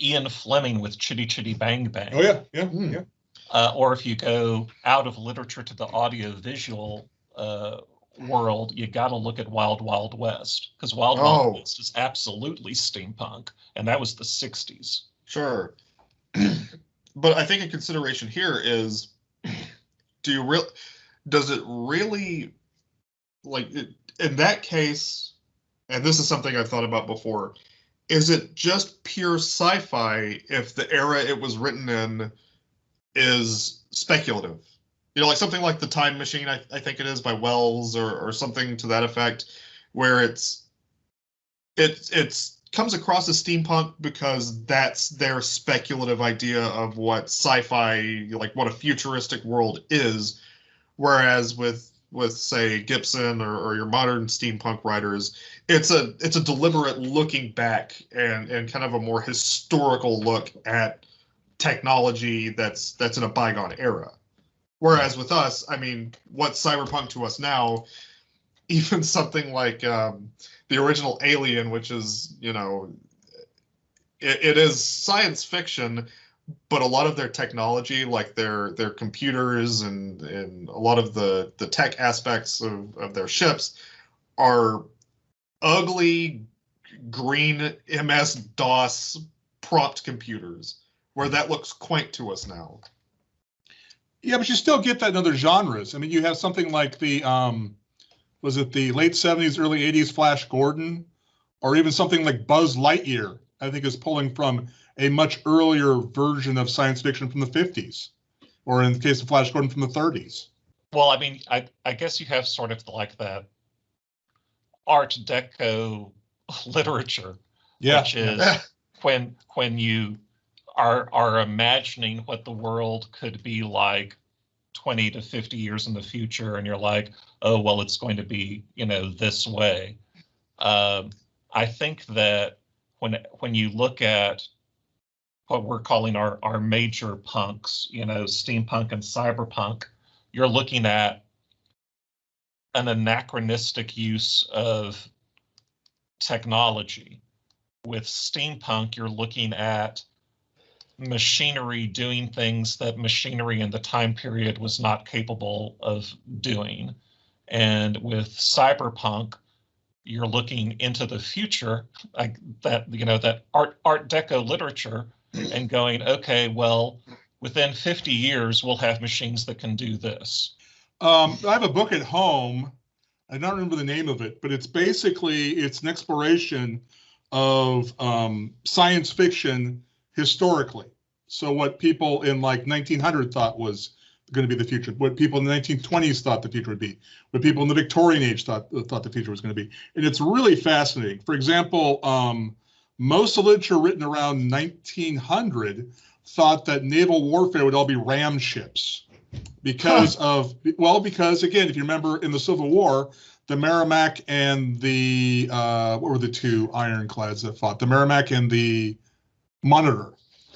Ian Fleming with Chitty Chitty Bang Bang. Oh, yeah, yeah, Hmm. yeah. Uh, or if you go out of literature to the audiovisual uh, world, you got to look at Wild Wild West because Wild Oh. Wild West is absolutely steampunk, and that was the '60s. Sure. But I think a consideration here is do you real does it really like it, in that case and this is something I've thought about before is it just pure sci-fi if the era it was written in is speculative? You know like something like the time machine I, I think it is by wells or, or something to that effect where it's it it's comes across as steampunk because that's their speculative idea of what sci-fi like what a futuristic world is. Whereas with with say gibson or, or your modern steampunk writers it's a it's a deliberate looking back and and kind of a more historical look at technology that's that's in a bygone era. Whereas with us i mean what's cyberpunk to us now even something like um, the original Alien, which is you know, it, it is science fiction, but a lot of their technology, like their their computers and and a lot of the the tech aspects of of their ships, are ugly green MS DOS prompt computers, where that looks quaint to us now. Yeah, but you still get that in other genres. I mean, you have something like the um, was it the late '70s, early '80s Flash Gordon, or even something like Buzz Lightyear. I think is pulling from a much earlier version of science fiction from the '50s, or in the case of Flash Gordon from the '30s. Well, I mean, I I guess you have sort of like that Art Deco literature, Yeah, which is when when you are are imagining what the world could be like 20 to 50 years in the future and you're like oh well it's going to be you know this way. Um, i think that when when you look at what we're calling our our major punks you know steampunk and cyberpunk you're looking at an anachronistic use of technology. With steampunk you're looking at machinery doing things that machinery in the time period was not capable of doing. And with cyberpunk, you're looking into the future, like that, you know, that art art deco literature and going, okay, well, within 50 years, we'll have machines that can do this. Um, I have a book at home. I don't remember the name of it, but it's basically it's an exploration of um, science fiction historically. So what people in like 1900 thought was going to be the future, what people in the 1920s thought the future would be, what people in the Victorian age thought thought the future was going to be, and it's really fascinating. For example, um, most of the literature written around 1900 thought that naval warfare would all be ram ships because of well because again if you remember in the civil war the merrimack and the uh, what were the two ironclads that fought the merrimack and the monitor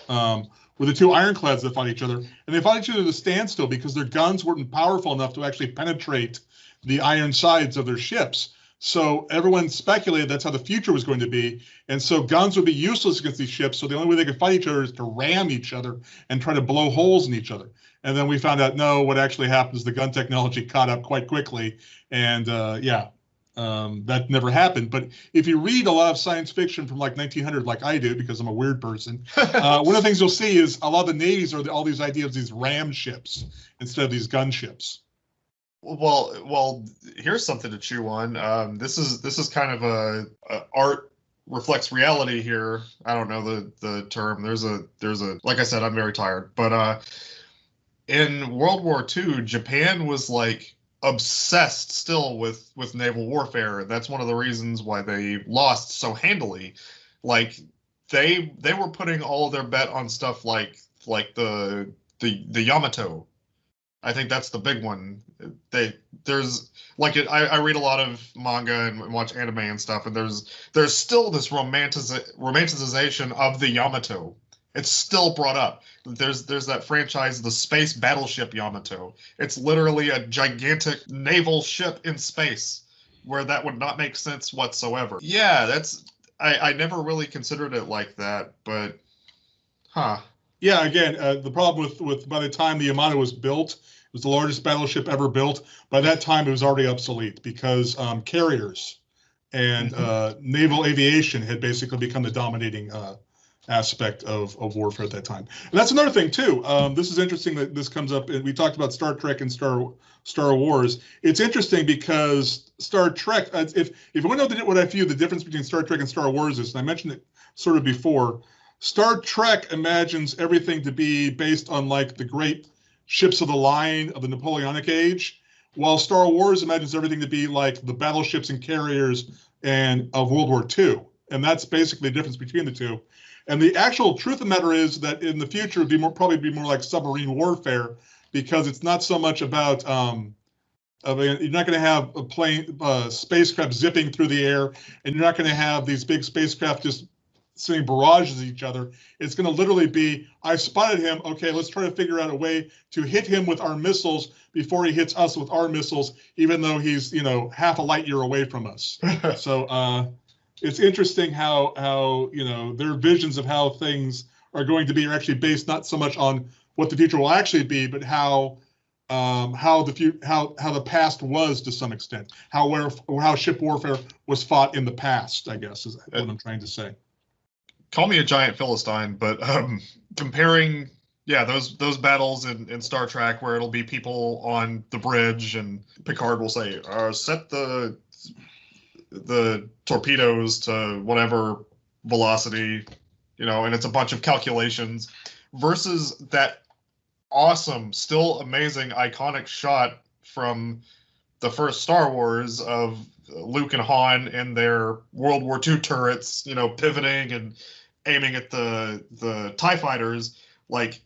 um, were the two ironclads that fought each other. And they fought each other to a standstill because their guns weren't powerful enough to actually penetrate the iron sides of their ships. So everyone speculated that's how the future was going to be. And so guns would be useless against these ships. So the only way they could fight each other is to ram each other and try to blow holes in each other. And then we found out no, what actually happened is the gun technology caught up quite quickly, and uh, yeah, um, that never happened. But if you read a lot of science fiction from like 1900, like I do, because I'm a weird person, uh, one of the things you'll see is a lot of the navies are the, all these ideas of these ram ships instead of these gun ships. Well, well, here's something to chew on. Um, this is this is kind of a, a art reflects reality here. I don't know the the term. There's a there's a like I said, I'm very tired. But uh, in World War II, Japan was like obsessed still with with naval warfare. That's one of the reasons why they lost so handily. Like they they were putting all their bet on stuff like like the the the Yamato I think that's the big one. They there's like it, I, I read a lot of manga and watch anime and stuff, and there's there's still this romantiz- romanticization of the Yamato. It's still brought up. There's there's that franchise, the space battleship Yamato. It's literally a gigantic naval ship in space, where that would not make sense whatsoever. Yeah, that's I, I never really considered it like that, but huh. Yeah, again, uh, the problem with, with, by the time the Yamato was built, it was the largest battleship ever built. By that time, it was already obsolete because um, carriers and Mhm. uh, naval aviation had basically become the dominating uh, aspect of, of warfare at that time. And that's another thing too. Um, this is interesting that this comes up. And we talked about Star Trek and Star Star Wars. It's interesting because Star Trek. uh, If if you want to know what I view the difference between Star Trek and Star Wars is, and I mentioned it sort of before. Star Trek imagines everything to be based on like the great ships of the line of the Napoleonic age, while Star Wars imagines everything to be like the battleships and carriers and of World War II. And that's basically the difference between the two. And the actual truth of the matter is that in the future it'd be more probably be more like submarine warfare because it's not so much about um, I mean, you're not going to have a plane, uh, spacecraft zipping through the air, and you're not going to have these big spacecraft just sending barrages at each other. It's going to literally be, I spotted him. Okay, let's try to figure out a way to hit him with our missiles before he hits us with our missiles, even though he's, you know, half a light year away from us. So uh, it's interesting how how you know their visions of how things are going to be are actually based not so much on what the future will actually be, but how um, how the fu- how how the past was to some extent, how where how ship warfare was fought in the past. I guess is what I'm trying to say. Call me a giant philistine, but um, comparing, yeah, those those battles in, in Star Trek where it'll be people on the bridge and Picard will say, uh, "Set the the torpedoes to whatever velocity," you know, and it's a bunch of calculations versus that awesome, still amazing, iconic shot from the first Star Wars of Luke and Han in their World War II turrets, you know, pivoting and aiming at the the Tie fighters. Like,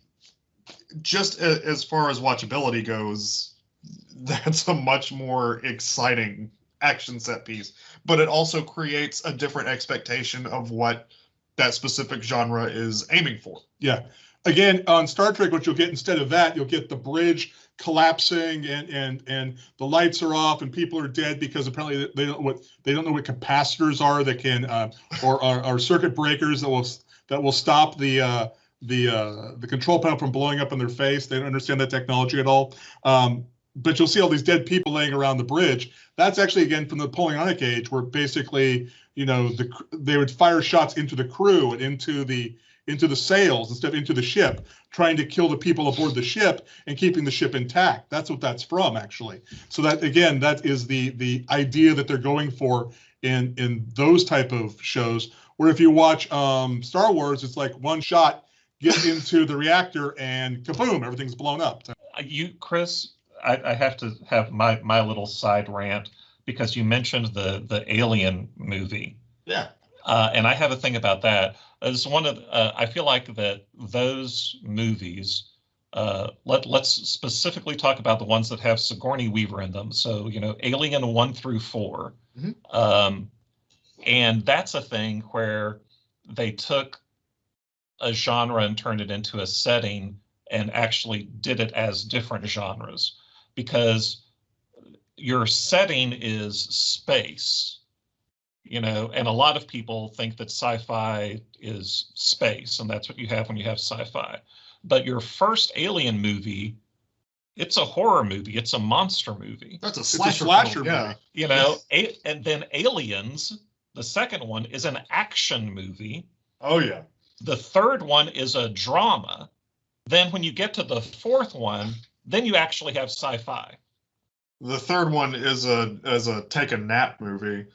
just a, as far as watchability goes, that's a much more exciting action set piece. But it also creates a different expectation of what that specific genre is aiming for. Yeah. Again, on Star Trek, what you'll get instead of that, you'll get the bridge collapsing and and and the lights are off and people are dead because apparently they don't what they don't know what capacitors are that can uh, or, or circuit breakers that will that will stop the uh, the uh, the control panel from blowing up in their face. They don't understand that technology at all. Um, but you'll see all these dead people laying around the bridge. That's actually again from the Napoleonic age, where basically you know the they would fire shots into the crew and into the into the sails instead of into the ship, trying to kill the people aboard the ship and keeping the ship intact. That's what that's from, actually. So that again, that is the the idea that they're going for in in those type of shows. Where if you watch um, Star Wars, it's like one shot, get into the reactor, and kaboom, everything's blown up. You, Chris, I, I have to have my my little side rant because you mentioned the the Alien movie. Yeah. Uh, and I have a thing about that. As one of, uh, I feel like that those movies. Uh, let let's specifically talk about the ones that have Sigourney Weaver in them. So you know, Alien one through 4 Mhm. um, and that's a thing where they took a genre and turned it into a setting and actually did it as different genres because your setting is space you know and a lot of people think that sci-fi is space and that's what you have when you have sci-fi but your first alien movie it's a horror movie it's a monster movie That's a a slasher, slasher film, yeah. movie. you know a- and then aliens the second one is an action movie Oh yeah. the third one is a drama then when you get to the fourth one then you actually have sci-fi The third one is a is a take a nap movie.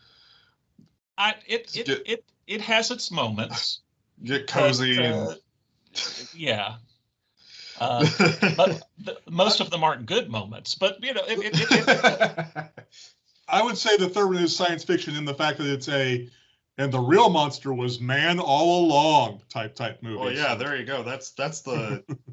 I, it, it, Get- it, it has its moments. Get cozy but, uh, and yeah. Uh, but the, most of them aren't good moments. But you know, it, it, it, it, I would say the third one is science fiction in the fact that it's a, and the real monster was man all along type type movie. well, yeah, there you go. That's that's the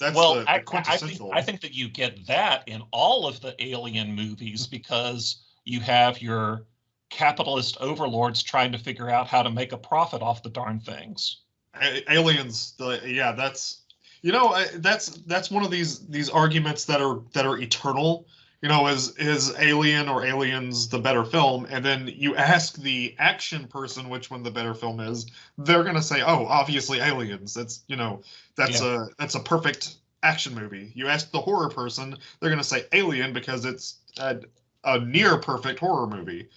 that's well, the, the I, I think. I think that you get that in all of the Alien movies because you have your capitalist overlords trying to figure out how to make a profit off the darn things. A- aliens the, yeah that's you know I- that's that's one of these these arguments that are that are eternal you know, is is Alien or Aliens the better film? And then you ask the action person which one the better film is, they're gonna say, oh, obviously Aliens. That's you know, that's a that's a perfect action movie. You ask the horror person, they're gonna say Alien because it's a, a near perfect horror movie.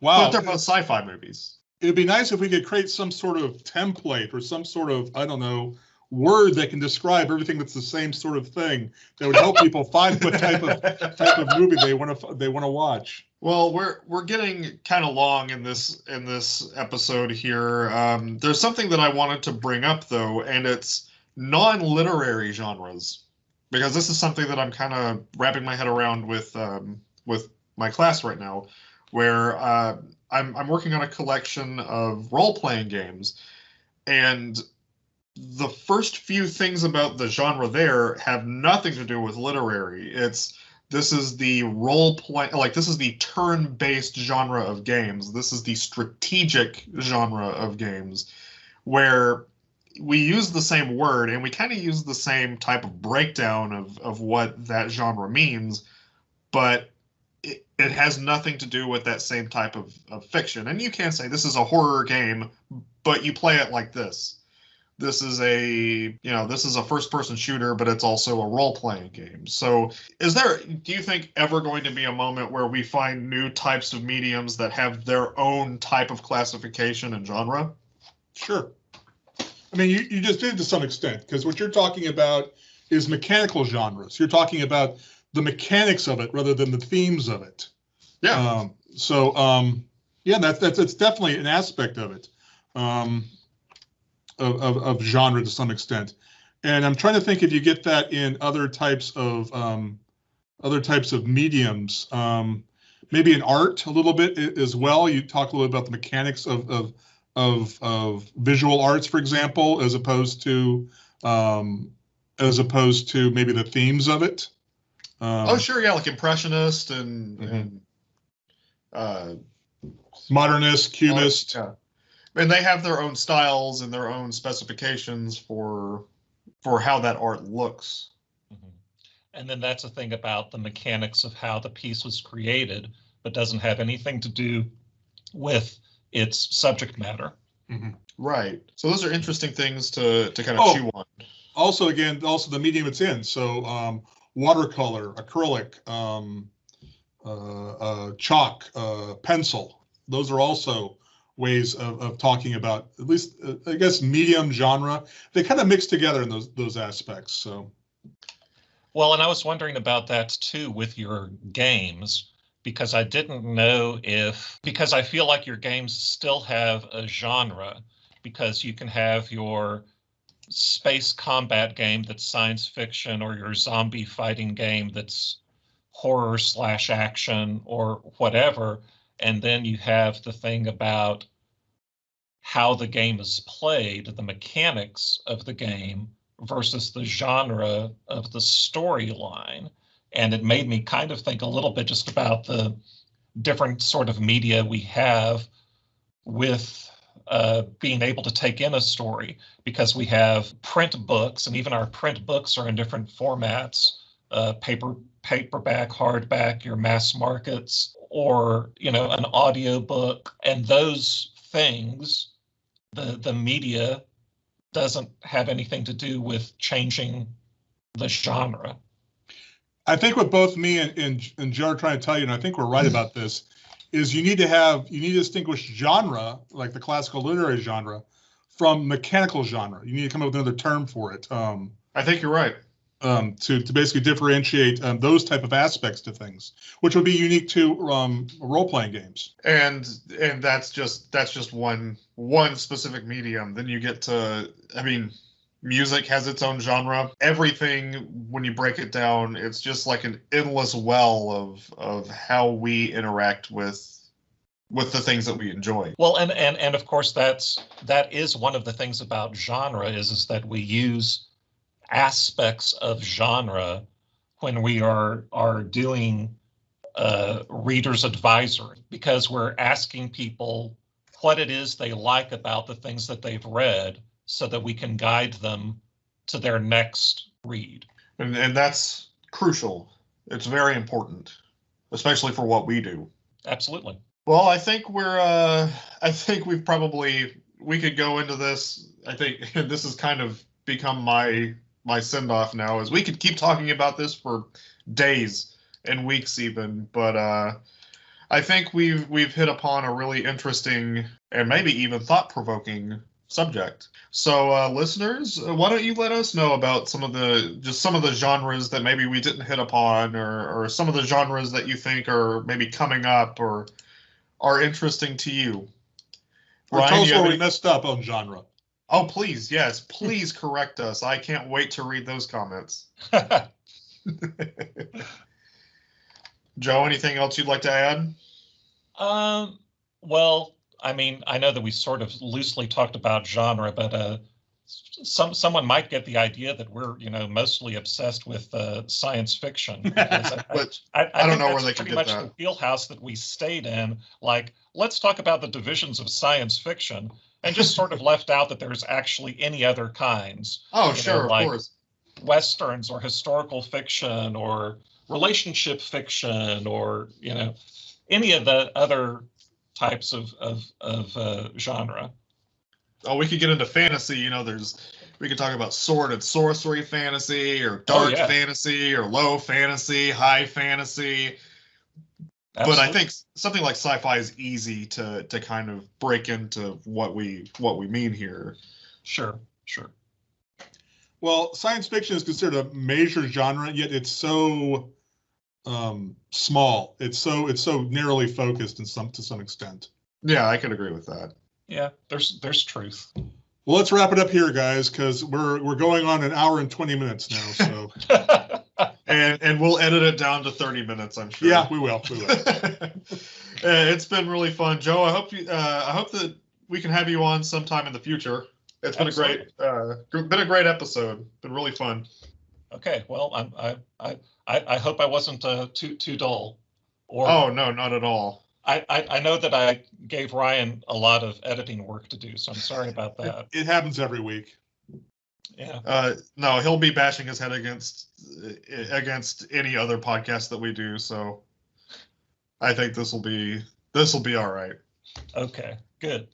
Wow. But they're both sci-fi movies. It'd be nice if we could create some sort of template or some sort of, I don't know, word that can describe everything that's the same sort of thing that would help people find what type of type of movie they want to they want to watch. Well, we're we're getting kind of long in this in this episode here. Um, there's something that I wanted to bring up though, and it's non-literary genres, because this is something that I'm kind of wrapping my head around with um, with my class right now, where uh, I'm I'm working on a collection of role-playing games, and the first few things about the genre there have nothing to do with literary. It's this is the role play like this is the turn-based genre of games. This is the strategic genre of games where we use the same word and we kind of use the same type of breakdown of of what that genre means, but it, it has nothing to do with that same type of, of fiction. And you can say this is a horror game, but you play it like this this is a you know this is a first person shooter but it's also a role playing game so is there do you think ever going to be a moment where we find new types of mediums that have their own type of classification and genre Sure. I mean, you, you just did to some extent, because what you're talking about is mechanical genres. You're talking about the mechanics of it rather than the themes of it. yeah Um, so, um, yeah, that's, that's, that's definitely an aspect of it. Um, of, of, of genre to some extent. And I'm trying to think if you get that in other types of, um, other types of mediums. Um, maybe in art a little bit as well. You talk a little about the mechanics of, of, of, of visual arts, for example, as opposed to, um, as opposed to maybe the themes of it. Um, oh sure yeah like impressionist and Mhm. and uh Modernist, cubist. yeah and they have their own styles and their own specifications for for how that art looks Mhm. And then that's the thing about the mechanics of how the piece was created, but doesn't have anything to do with its subject matter. right so those are interesting things to to kind of Oh. chew on also again also the medium it's in so um watercolor acrylic um uh, uh chalk uh pencil those are also ways of, of talking about at least uh, i guess medium genre they kind of mix together in those those aspects so Well, and I was wondering about that too with your games, because I didn't know if, because I feel like your games still have a genre, because you can have your space combat game that's science fiction or your zombie fighting game that's horror slash action or whatever. And then you have the thing about how the game is played, the mechanics of the game versus the genre of the storyline. And it made me kind of think a little bit just about the different sort of media we have with uh, being able to take in a story because we have print books and even our print books are in different formats uh, paper paperback hardback your mass markets or you know an audio book and those things the the media doesn't have anything to do with changing the genre. i think what both me and, and, and joe are trying to tell you and i think we're right about this is you need to have you need to distinguish genre like the classical literary genre from mechanical genre. You need to come up with another term for it. Um i think you're right um, to, to basically differentiate um, those type of aspects to things, which would be unique to um, role-playing games. and and that's just that's just one one specific medium. Then you get to i mean music has its own genre. Everything when you break it down it's just like an endless well of of how we interact with with the things that we enjoy. Well, and and and of course that's that is one of the things about genre is is that we use aspects of genre when we are are doing uh, readers advisory because we're asking people what it is they like about the things that they've read so that we can guide them to their next read. and and that's crucial It's very important, especially for what we do. Absolutely. Well, I think we're. Uh, I think we've probably we could go into this. I think this has kind of become my my send off now. Is we could keep talking about this for days and weeks even, but uh, I think we've we've hit upon a really interesting and maybe even thought provoking subject. So, uh, listeners, why don't you let us know about some of the just some of the genres that maybe we didn't hit upon, or or some of the genres that you think are maybe coming up or are interesting to you. Or Ryan, tell us where we messed up on genre. Oh, please, yes, please correct us. I can't wait to read those comments. Joe, anything else you'd like to add? Um, well, I mean, I know that we sort of loosely talked about genre, but uh, some someone might get the idea that we're, you know, mostly obsessed with uh, science fiction. I, But I, I, I don't know where they could pretty get much that. the wheelhouse that we stayed in. Like, let's talk about the divisions of science fiction, and just sort of left out that there's actually any other kinds, oh, You know, sure, of like- course. westerns or historical fiction or relationship fiction or you know any of the other types of of of uh, genre. Oh, we could get into fantasy. You know, there's we could talk about sword and sorcery fantasy, or dark Oh, yeah. fantasy, or low fantasy, high fantasy. But I think something like sci-fi is easy to to kind of break into what we what we mean here. sure, sure. Well, science fiction is considered a major genre, yet it's so um, small. It's so it's so narrowly focused in some to some extent. Yeah, I could agree with that. Yeah, there's there's truth. Well, let's wrap it up here, guys, because we're we're going on an hour and twenty minutes now. So And and we'll edit it down to 30 minutes, I'm sure. yeah, we will. We will. Uh, it's been really fun, Joe. I hope you. Uh, I hope that we can have you on sometime in the future. It's been a great, uh, been a great episode. Been really fun. okay, well, I'm, I I I I hope I wasn't uh, too too dull. Or Oh no, not at all. I, I I know that I gave Ryan a lot of editing work to do, so I'm sorry about that. It happens every week. Yeah. Uh, no, he'll be bashing his head against uh, against any other podcast that we do. So I think this will be this will be all right. Okay. Good.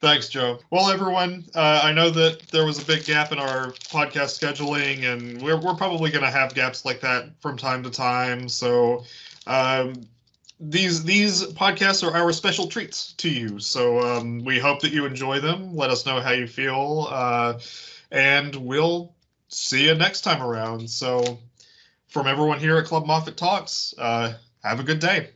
Thanks, Joe. Well, everyone, uh, I know that there was a big gap in our podcast scheduling, and we're, we're probably going to have gaps like that from time to time. So um, these these podcasts are our special treats to you. So um, we hope that you enjoy them. Let us know how you feel, uh, and we'll see you next time around. So from everyone here at Club Moffat Talks, uh, have a good day.